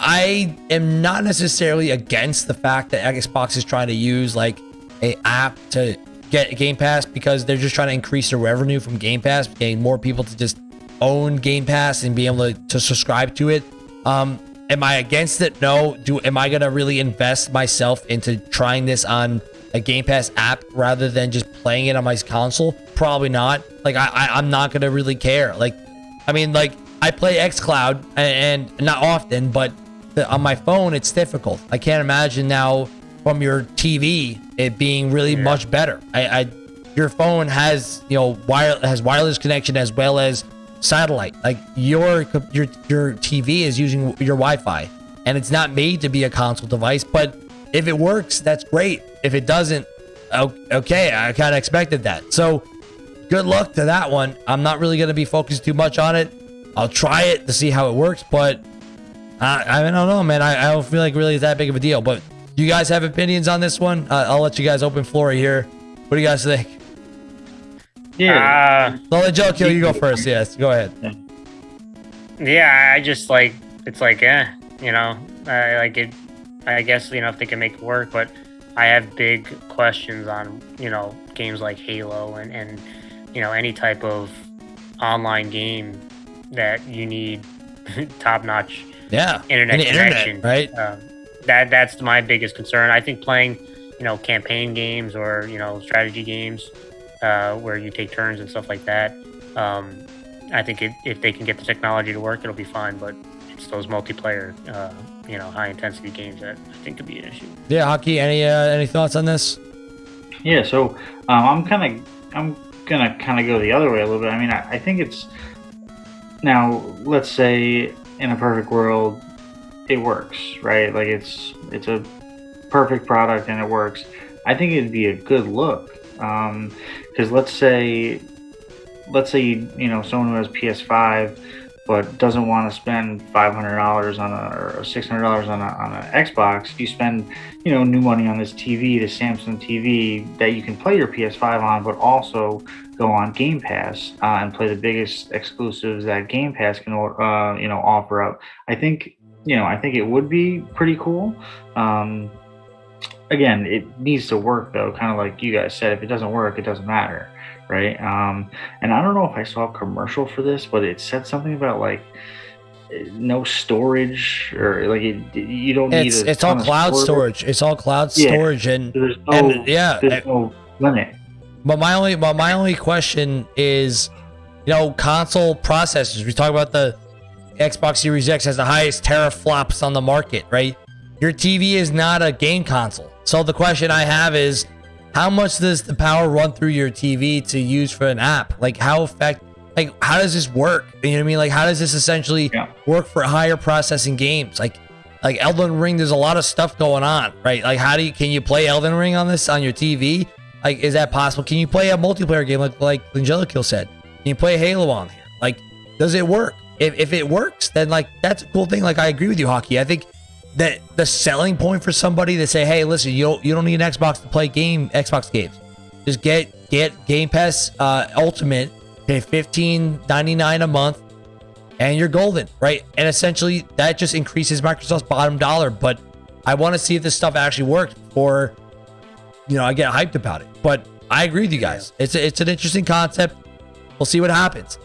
I am not necessarily against the fact that Xbox is trying to use like a app to get Game Pass because they're just trying to increase their revenue from Game Pass, getting more people to just own Game Pass and be able to, to subscribe to it. Um, am I against it? No. Do am I gonna really invest myself into trying this on a Game Pass app rather than just playing it on my console? Probably not. Like I, I am not gonna really care. Like, I mean, like I play XCloud and, and not often, but the, on my phone it's difficult. I can't imagine now from your TV it being really yeah. much better. I, I your phone has you know wire has wireless connection as well as satellite. Like your your your TV is using your Wi-Fi, and it's not made to be a console device. But if it works, that's great. If it doesn't, okay, I kind of expected that. So good luck to that one. I'm not really going to be focused too much on it. I'll try it to see how it works, but I, I don't know, man. I, I don't feel like really it's that big of a deal. But you guys have opinions on this one? Uh, I'll let you guys open floor here. What do you guys think? Yeah. Uh, I'll let Joe kill you go first. Yes, go ahead. Yeah, I just like it's like eh, you know, I like it. I guess you know if they can make it work, but I have big questions on you know games like Halo and and you know any type of online game that you need top notch yeah internet connection internet, right um, that that's my biggest concern i think playing you know campaign games or you know strategy games uh, where you take turns and stuff like that. Um, I think it, if they can get the technology to work, it'll be fine. But it's those multiplayer, uh, you know, high intensity games that I think could be an issue. Yeah, Haki. Any uh, any thoughts on this? Yeah, so um, I'm kind of I'm gonna kind of go the other way a little bit. I mean, I, I think it's now. Let's say in a perfect world, it works, right? Like it's it's a perfect product and it works. I think it'd be a good look because um, let's say let's say you, you know someone who has PS5 but doesn't want to spend five hundred dollars on a or six hundred dollars on a on an Xbox, you spend you know new money on this TV, the Samsung TV that you can play your PS5 on, but also go on Game Pass uh, and play the biggest exclusives that Game Pass can uh, you know offer up. I think you know I think it would be pretty cool. Um, again, it needs to work though, kind of like you guys said. If it doesn't work, it doesn't matter right? Um, and I don't know if I saw a commercial for this, but it said something about like no storage or like it, you don't need. It's, it's all cloud storage. It's all cloud yeah. storage, and, there's no, and yeah, there's no limit. But my only, but my only question is, you know, console processors. We talk about the Xbox Series X has the highest teraflops on the market, right? Your TV is not a game console. So the question I have is, how much does the power run through your TV to use for an app? Like how effect like how does this work? You know what I mean? Like how does this essentially yeah. work for higher processing games? Like like Elden Ring, there's a lot of stuff going on, right? Like how do you can you play Elden Ring on this on your TV? Like is that possible? Can you play a multiplayer game like like Angelico said? Can you play Halo on here? Like does it work? If, if it works, then like that's a cool thing. Like I agree with you, Haki. I think that the selling point for somebody to say, "Hey, listen, you don't you don't need an Xbox to play game Xbox games. Just get get Game Pass uh, Ultimate, pay fifteen ninety nine a month, and you're golden, right? And essentially, that just increases Microsoft's bottom dollar. But I want to see if this stuff actually worked before, you know, I get hyped about it. But I agree with you guys. It's a, it's an interesting concept. We'll see what happens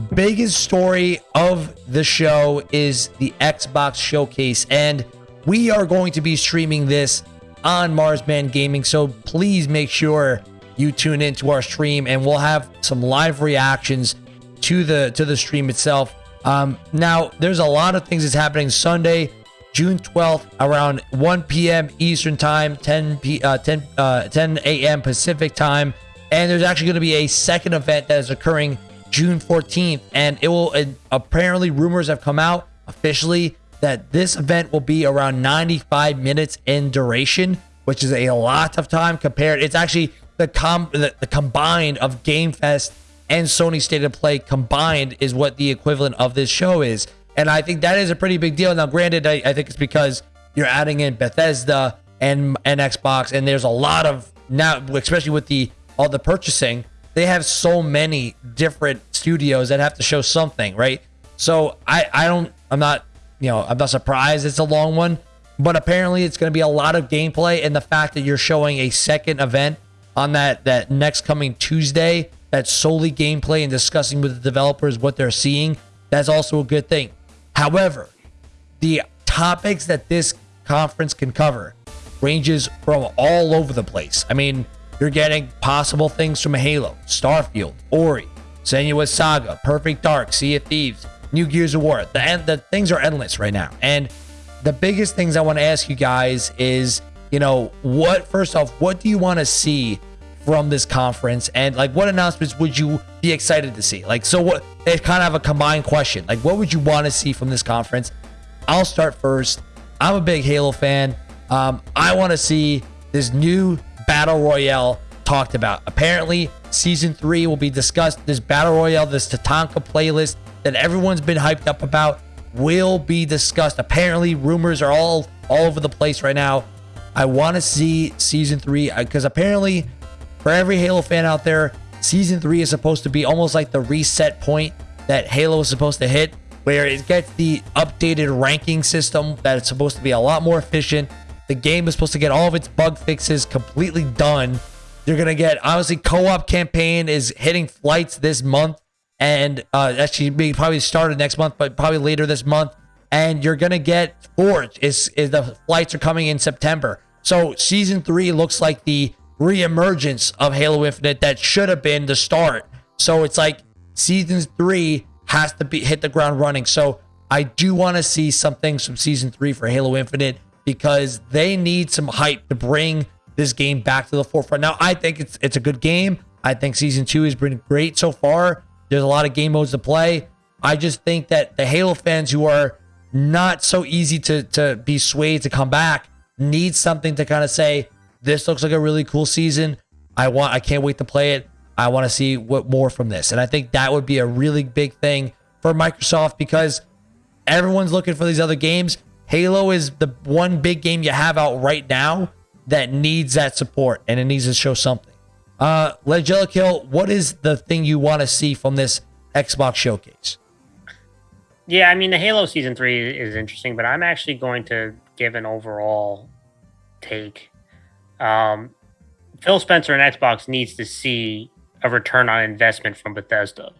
biggest story of the show is the Xbox Showcase, and we are going to be streaming this on Marsman Gaming. So please make sure you tune into our stream, and we'll have some live reactions to the to the stream itself. Um, now, there's a lot of things that's happening Sunday, June 12th, around 1 p.m. Eastern Time, 10 p uh, 10 uh, 10 a.m. Pacific Time, and there's actually going to be a second event that is occurring June 14th. And it will, apparently, rumors have come out officially that this event will be around 95 minutes in duration, which is a lot of time compared. It's actually the com the, the combined of Game Fest and Sony State of Play combined is what the equivalent of this show is. And I think that is a pretty big deal. Now, granted, I, I think it's because you're adding in Bethesda and and Xbox, and there's a lot of now, especially with the all the purchasing, they have so many different studios that have to show something, right? So I I don't I'm not you know I'm not surprised it's a long one, but apparently it's going to be a lot of gameplay and the fact that you're showing a second event on that that next coming Tuesday that's solely gameplay and discussing with the developers what they're seeing. That's also a good thing. However, the topics that this conference can cover ranges from all over the place. I mean, you're getting possible things from Halo, Starfield, Ori, Senua's Saga, Perfect Dark, Sea of Thieves, New Gears of War. The the things are endless right now. And the biggest things I want to ask you guys is, you know, what first off, what do you want to see from this conference and like what announcements would you be excited to see? Like so what it's kind of a combined question. Like what would you want to see from this conference? I'll start first. I'm a big Halo fan. Um, I want to see this new battle royale talked about. Apparently, season three will be discussed. This battle royale, this Tatanka playlist that everyone's been hyped up about, will be discussed. Apparently, rumors are all all over the place right now. I want to see season three because uh, apparently, for every Halo fan out there, season three is supposed to be almost like the reset point that Halo is supposed to hit, where it gets the updated ranking system that it's supposed to be a lot more efficient the game is supposed to get all of its bug fixes completely done. You're gonna get obviously co-op campaign is hitting flights this month, and uh, actually be probably started next month, but probably later this month. And you're gonna get Forge is is the flights are coming in September. So season three looks like the reemergence of Halo Infinite that should have been the start. So it's like season three has to be hit the ground running. So I do want to see some things from season three for Halo Infinite because they need some hype to bring this game back to the forefront. Now, I think it's it's a good game. I think season two has been great so far. There's a lot of game modes to play. I just think that the Halo fans who are not so easy to to be swayed to come back need something to kind of say, this looks like a really cool season. I want I can't wait to play it. I want to see what more from this. And I think that would be a really big thing for Microsoft because everyone's looking for these other games. Halo is the one big game you have out right now that needs that support and it needs to show something. Uh, Legend Kill, what is the thing you want to see from this Xbox showcase? Yeah, I mean the Halo season three is interesting, but I'm actually going to give an overall take. Um, Phil Spencer and Xbox needs to see a return on investment from Bethesda.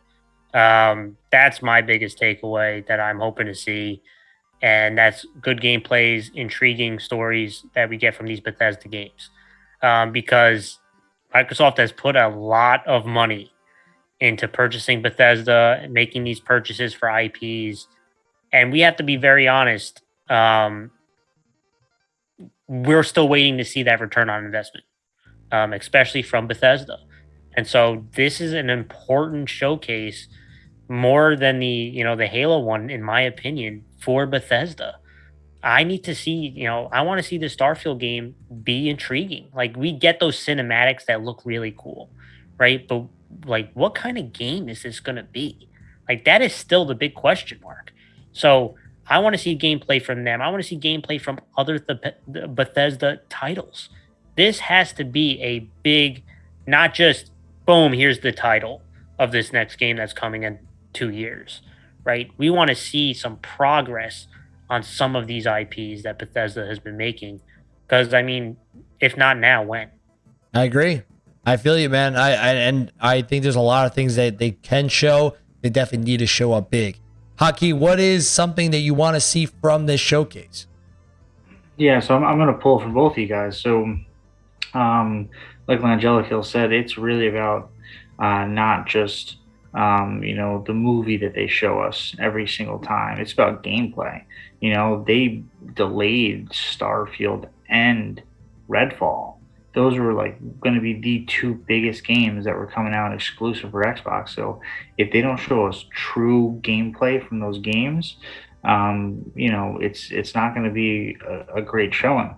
Um, that's my biggest takeaway that I'm hoping to see, and that's good gameplays, intriguing stories that we get from these Bethesda games, um, because Microsoft has put a lot of money into purchasing Bethesda, making these purchases for IPs, and we have to be very honest. Um, we're still waiting to see that return on investment, um, especially from Bethesda. And so this is an important showcase more than the, you know, the Halo one, in my opinion, for Bethesda. I need to see, you know, I want to see the Starfield game be intriguing. Like we get those cinematics that look really cool, right? But like what kind of game is this going to be? Like that is still the big question mark. So I want to see gameplay from them. I want to see gameplay from other th- Bethesda titles. This has to be a big, not just boom, here's the title of this next game that's coming in two years, right? We want to see some progress on some of these IPs that Bethesda has been making. Because, I mean, if not now, when? I agree. I feel you, man. I, I and I think there's a lot of things that they can show. They definitely need to show up big. Haki, what is something that you want to see from this showcase? Yeah, so I'm, I'm going to pull for both of you guys. So, um, like Langelico said, it's really about uh, not just um, you know the movie that they show us every single time. It's about gameplay. You know, they delayed Starfield and Redfall those were like going to be the two biggest games that were coming out exclusive for Xbox. So if they don't show us true gameplay from those games, um, you know, it's it's not going to be a, a, great showing.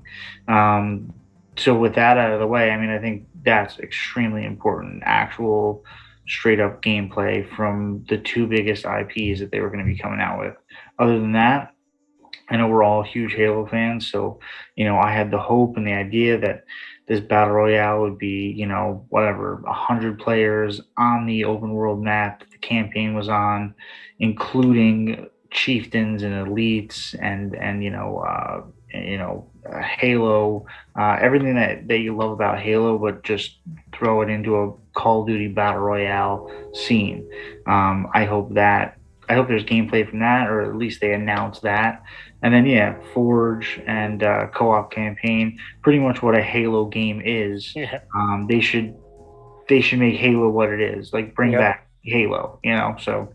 Um, so with that out of the way, I mean, I think that's extremely important. Actual straight up gameplay from the two biggest IPs that they were going to be coming out with. Other than that, I know we're all huge Halo fans, so you know, I had the hope and the idea that this battle royale would be, you know, whatever, hundred players on the open world map that the campaign was on, including chieftains and elites and and you know uh, you know uh, Halo, uh, everything that that you love about Halo, but just throw it into a Call of Duty battle royale scene. Um, I hope that I hope there's gameplay from that, or at least they announce that. And then yeah, Forge and uh, co-op campaign, pretty much what a Halo game is. Yeah. Um, they should they should make Halo what it is, like bring yep. back Halo. You know, so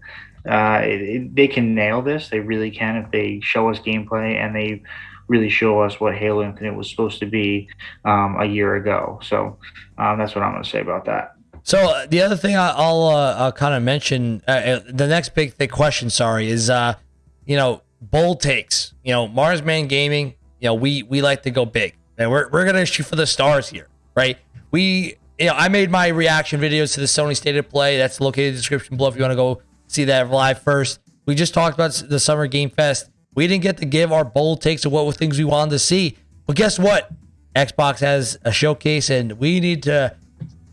uh, it, it, they can nail this. They really can if they show us gameplay and they really show us what Halo Infinite was supposed to be um, a year ago. So um, that's what I'm going to say about that. So uh, the other thing I'll, uh, I'll kind of mention, uh, uh, the next big thing question, sorry, is uh, you know bold takes. You know, Marsman Gaming. You know, we we like to go big, and we're we're gonna shoot for the stars here, right? We, you know, I made my reaction videos to the Sony State of Play. That's located in the description below if you want to go see that live first. We just talked about the Summer Game Fest. We didn't get to give our bold takes of what were things we wanted to see, but guess what? Xbox has a showcase, and we need to.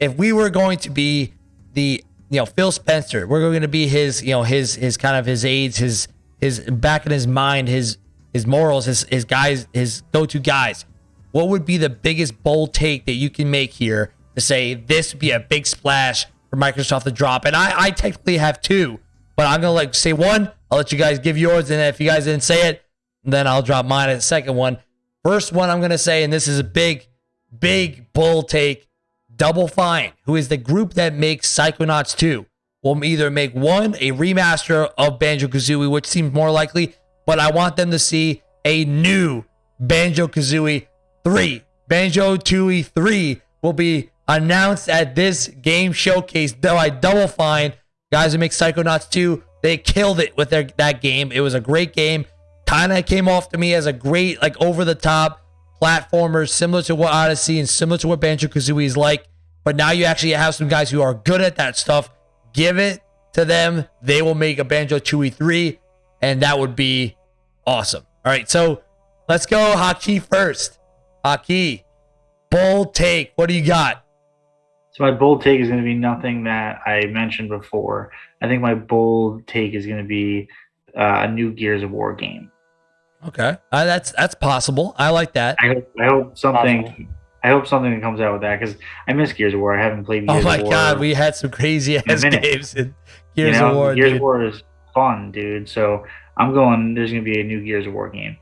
If we were going to be the you know Phil Spencer, we're going to be his you know his his kind of his aides, his his back in his mind, his his morals, his his guys, his go-to guys. What would be the biggest bold take that you can make here to say this would be a big splash for Microsoft to drop? And I, I technically have two, but I'm gonna like say one. I'll let you guys give yours, and if you guys didn't say it, then I'll drop mine at the second one. First one I'm gonna say, and this is a big, big bull take. Double Fine, who is the group that makes Psychonauts 2 will either make one a remaster of Banjo Kazooie, which seems more likely, but I want them to see a new Banjo Kazooie 3. Banjo Tooie 3 will be announced at this game showcase by Double Fine. Guys who make Psychonauts 2, they killed it with their, that game. It was a great game. Kind of came off to me as a great, like, over the top platformer, similar to what Odyssey and similar to what Banjo Kazooie is like. But now you actually have some guys who are good at that stuff give it to them, they will make a Banjo Tooie 3, and that would be awesome. All right, so let's go Haki first. Haki, bold take. What do you got? So my bold take is going to be nothing that I mentioned before. I think my bold take is going to be uh, a new Gears of War game. Okay, uh, that's that's possible. I like that. I hope, I hope something. Possible. I hope something comes out with that because I miss Gears of War. I haven't played. Oh Gears oh my god, we had some crazy ass games in Gears you know, of War. Gears dude. of War is fun, dude. So I'm going. There's going to be a new Gears of War game.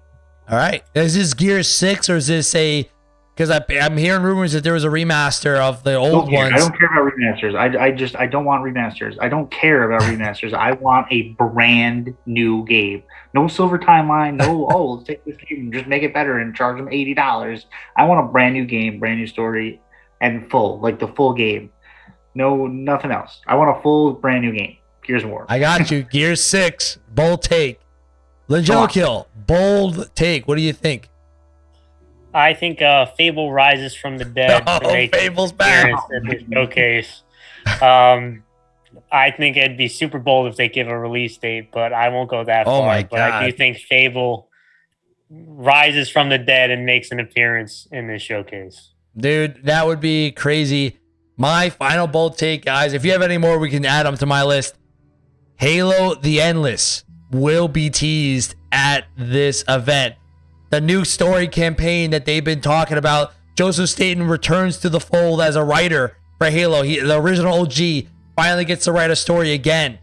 All right, is this Gears Six or is this a because I'm hearing rumors that there was a remaster of the old ones. I don't care about remasters. I, I just I don't want remasters. I don't care about remasters. I want a brand new game. No silver timeline. No oh let's take this game and just make it better and charge them eighty dollars. I want a brand new game, brand new story, and full like the full game. No nothing else. I want a full brand new game. Gears of War. I got you. Gears Six. Bold take. Legend Kill. Bold take. What do you think? I think uh, Fable rises from the dead. Oh, Fable's back. At this showcase. Um, I think it'd be super bold if they give a release date, but I won't go that oh far. My but I do think Fable rises from the dead and makes an appearance in this showcase. Dude, that would be crazy. My final bold take, guys. If you have any more, we can add them to my list. Halo the Endless will be teased at this event the new story campaign that they've been talking about. Joseph Staten returns to the fold as a writer for Halo. He, the original OG finally gets to write a story again.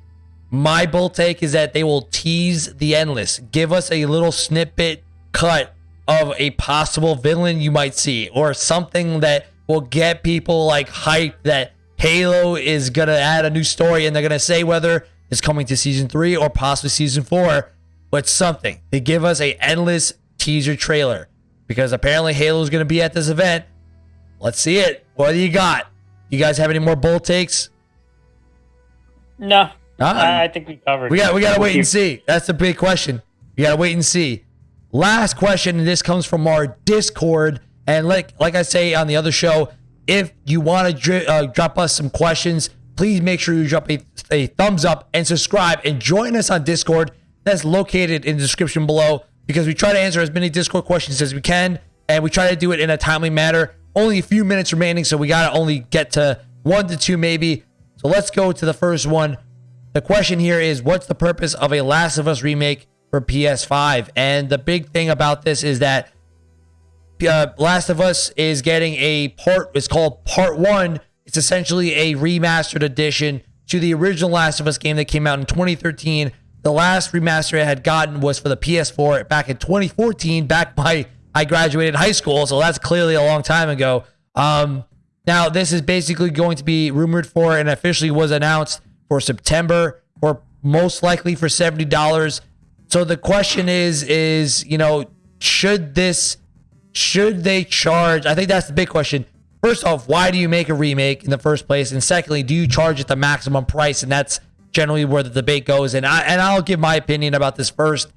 My bull take is that they will tease the endless, give us a little snippet cut of a possible villain you might see, or something that will get people like hyped that Halo is gonna add a new story, and they're gonna say whether it's coming to season three or possibly season four, but something. They give us a endless teaser trailer because apparently Halo's going to be at this event. Let's see it. What do you got? You guys have any more bold takes? No. Uh, I think we covered. We got we got to wait and see. That's the big question. You got to wait and see. Last question, and this comes from our Discord. And like like I say on the other show, if you want to dri- uh, drop us some questions, please make sure you drop a, a thumbs up and subscribe and join us on Discord. That's located in the description below because we try to answer as many Discord questions as we can, and we try to do it in a timely manner. Only a few minutes remaining, so we got to only get to one to two maybe. So let's go to the first one. The question here is What's the purpose of a Last of Us remake for PS5? And the big thing about this is that uh, Last of Us is getting a part, it's called Part One. It's essentially a remastered edition to the original Last of Us game that came out in 2013 the last remaster I had gotten was for the PS4 back in 2014, back by I graduated high school, so that's clearly a long time ago. Um, now this is basically going to be rumored for and officially was announced for September, or most likely for seventy dollars. So the question is, is you know, should this, should they charge? I think that's the big question. First off, why do you make a remake in the first place? And secondly, do you charge it the maximum price? And that's generally where the debate goes. And I and I'll give my opinion about this first.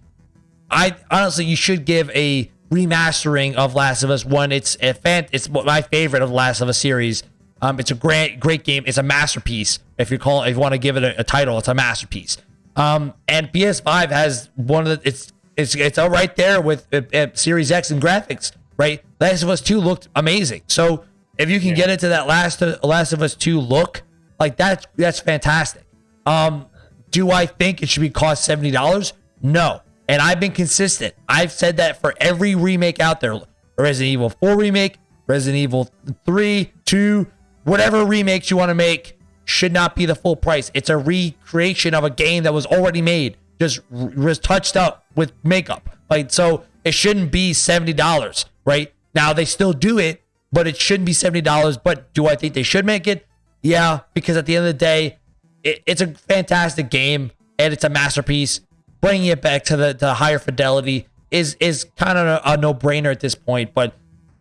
I honestly, you should give a remastering of Last of Us One. It's a fan. It's my favorite of the Last of Us series. Um, it's a great, great game. It's a masterpiece. If you call, if you want to give it a, a title, it's a masterpiece. Um, and PS5 has one of the. It's it's it's all right there with uh, Series X and graphics. Right, Last of Us Two looked amazing. So if you can yeah. get into that Last Last of Us Two look, like that's that's fantastic. Um, do I think it should be cost seventy dollars? No. And I've been consistent. I've said that for every remake out there. Resident Evil 4 remake, Resident Evil 3, 2, whatever remakes you want to make should not be the full price. It's a recreation of a game that was already made, just was touched up with makeup. Like so it shouldn't be $70, right? Now they still do it, but it shouldn't be $70. But do I think they should make it? Yeah, because at the end of the day, it, it's a fantastic game and it's a masterpiece. Bringing it back to the, the higher fidelity is is kind of a, a no brainer at this point. But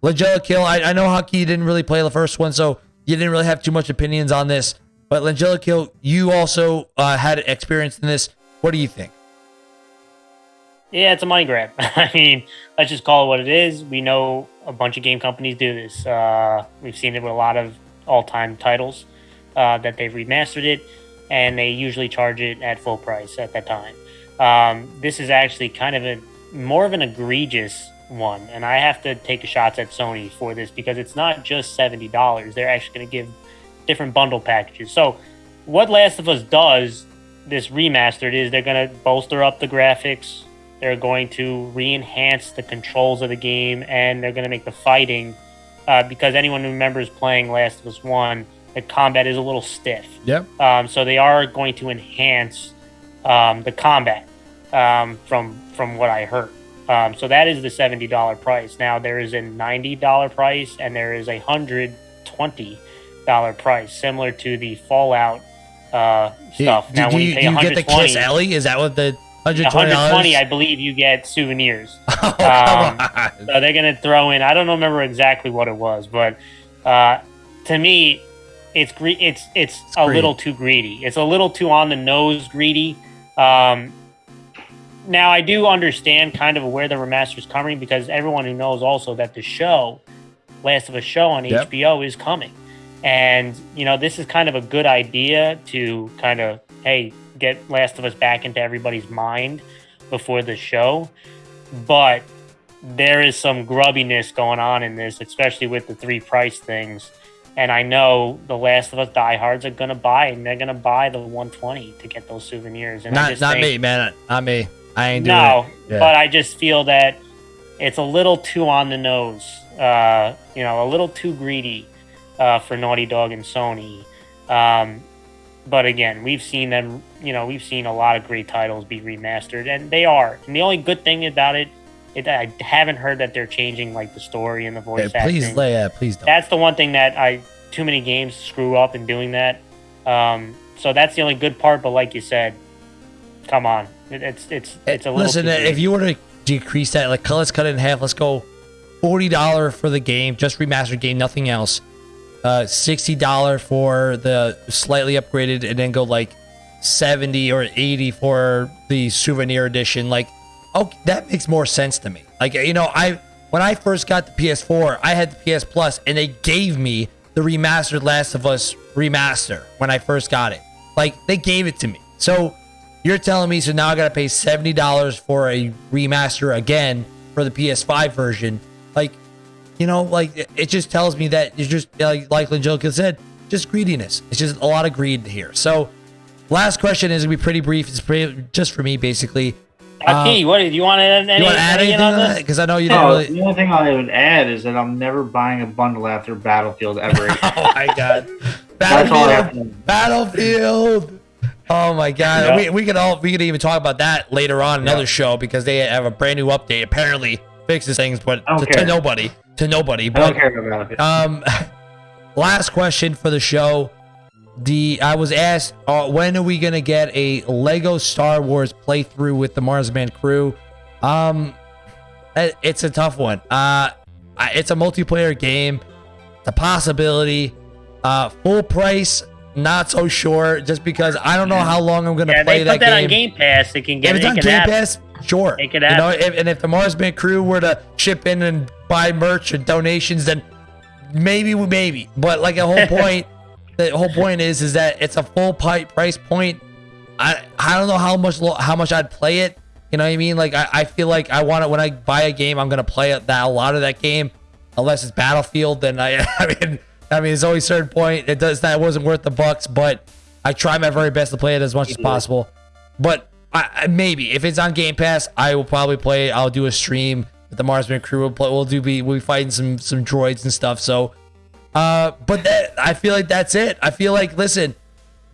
Langella Kill, I, I know Haki didn't really play the first one, so you didn't really have too much opinions on this. But Langella Kill, you also uh, had experience in this. What do you think? Yeah, it's a money grab. I mean, let's just call it what it is. We know a bunch of game companies do this. Uh, we've seen it with a lot of all-time titles uh, that they've remastered it. And they usually charge it at full price at that time. Um, this is actually kind of a more of an egregious one, and I have to take shots at Sony for this because it's not just seventy dollars. They're actually going to give different bundle packages. So, what Last of Us does this remastered is they're going to bolster up the graphics, they're going to re-enhance the controls of the game, and they're going to make the fighting. Uh, because anyone who remembers playing Last of Us One, the combat is a little stiff. Yep. Um, so they are going to enhance um, the combat um, from from what I heard. Um, so that is the seventy dollar price. Now there is a ninety dollar price and there is a hundred twenty dollar price, similar to the Fallout uh, stuff. Do, now do when you, you pay do you get the Kiss Ellie? Is that what the hundred one twenty hundred twenty, I believe you get souvenirs. Oh, um. So they're gonna throw in. I don't remember exactly what it was, but uh, to me, it's gre- it's it's, a greedy. little too greedy. It's a little too on the nose greedy. Um, now I do understand kind of where the remaster is coming because everyone who knows also that the show, Last of a show on Yep. HBO is coming, and you know this is kind of a good idea to kind of hey get Last of Us back into everybody's mind before the show, but there is some grubbiness going on in this, especially with the three price things. And I know the Last of Us diehards are gonna buy, and they're gonna buy the 120 to get those souvenirs. And not not think, me, man. Not me. I ain't doing no, it. Yeah. but I just feel that it's a little too on the nose. Uh, you know, a little too greedy uh, for Naughty Dog and Sony. Um, but again, we've seen them. You know, we've seen a lot of great titles be remastered, and they are. And the only good thing about it, it I haven't heard that they're changing like the story and the voice Yeah, please, acting. lay, yeah, please don't. That's the one thing that I too many games screw up in doing that. Um, so that's the only good part. But like you said, come on, it, it's it's it's a little. Listen, too if you were to decrease that, like let's cut it in half. Let's go forty dollar for the game, just remastered game, nothing else. Uh, sixty dollar for the slightly upgraded, and then go like seventy or eighty for the souvenir edition. Like, oh, that makes more sense to me. Like, you know, I when I first got the PS4, I had the PS Plus, and they gave me the remastered Last of Us remaster when I first got it. Like, they gave it to me. So you're telling me so now I gotta pay seventy dollars for a remaster again for the PS5 version? Like, you know, like it- just tells me that it's just like like Angelica said, just greediness. It's just a lot of greed here. So, last question is gonna be pretty brief. It's pretty, just for me, basically. Okay, what do you want to add? Any, you want to add anything on on that? this? Because I know you didn't Oh, really. the only thing I would add is that I'm never buying a bundle after Battlefield ever. again. Oh my god, That's all I have Battlefield, Battlefield. Oh my god, Yeah. we, we could all we could even talk about that later on another Yeah. show because they have a brand new update. Apparently fixes things, but to, to nobody, to nobody. I don't care about Battlefield. Um, last question for the show. The I was asked, uh, when are we gonna get a Lego Star Wars playthrough with the Marsman crew? Um, it's a tough one. Uh, it's a multiplayer game. It's a possibility. Uh, full price, not so sure. Just because I don't know how long I'm gonna Yeah, play they that put that game. on Game Pass. They can If get it's it. on can Game happen. Pass, sure. It could You know, if, and if the Marsman crew were to chip in and buy merch and donations, then maybe, we maybe. But like the whole point, the whole point is, is that it's a full pi- price point. I I don't know how much how much I'd play it. You know what I mean? Like I, I feel like I want it when I buy a game, I'm gonna play it that a lot of that game, unless it's Battlefield. Then I I mean I mean it's always a certain point. It does that wasn't worth the bucks, but I try my very best to play it as much as possible. But I, I, maybe if it's on Game Pass, I will probably play. it. I'll do a stream with the Marsman crew. We'll play. We'll do be we'll be fighting some some droids and stuff. So, uh, but that I feel like that's it. I feel like listen.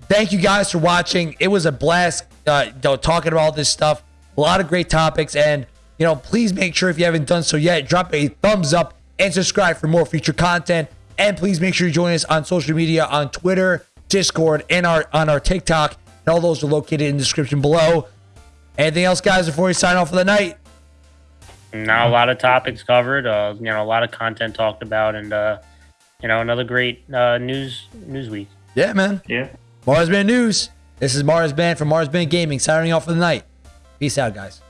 Thank you guys for watching. It was a blast uh, you know, talking about all this stuff. A lot of great topics, and you know, please make sure if you haven't done so yet, drop a thumbs up and subscribe for more future content. And please make sure you join us on social media on Twitter, Discord, and our on our TikTok. And all those are located in the description below. Anything else, guys, before we sign off for the night? Now a lot of topics covered. Uh, you know, a lot of content talked about, and uh, you know, another great uh, news news week. Yeah, man. yeah. Marsman News. This is Marsman from Marsman Gaming signing off for the night. Peace out, guys.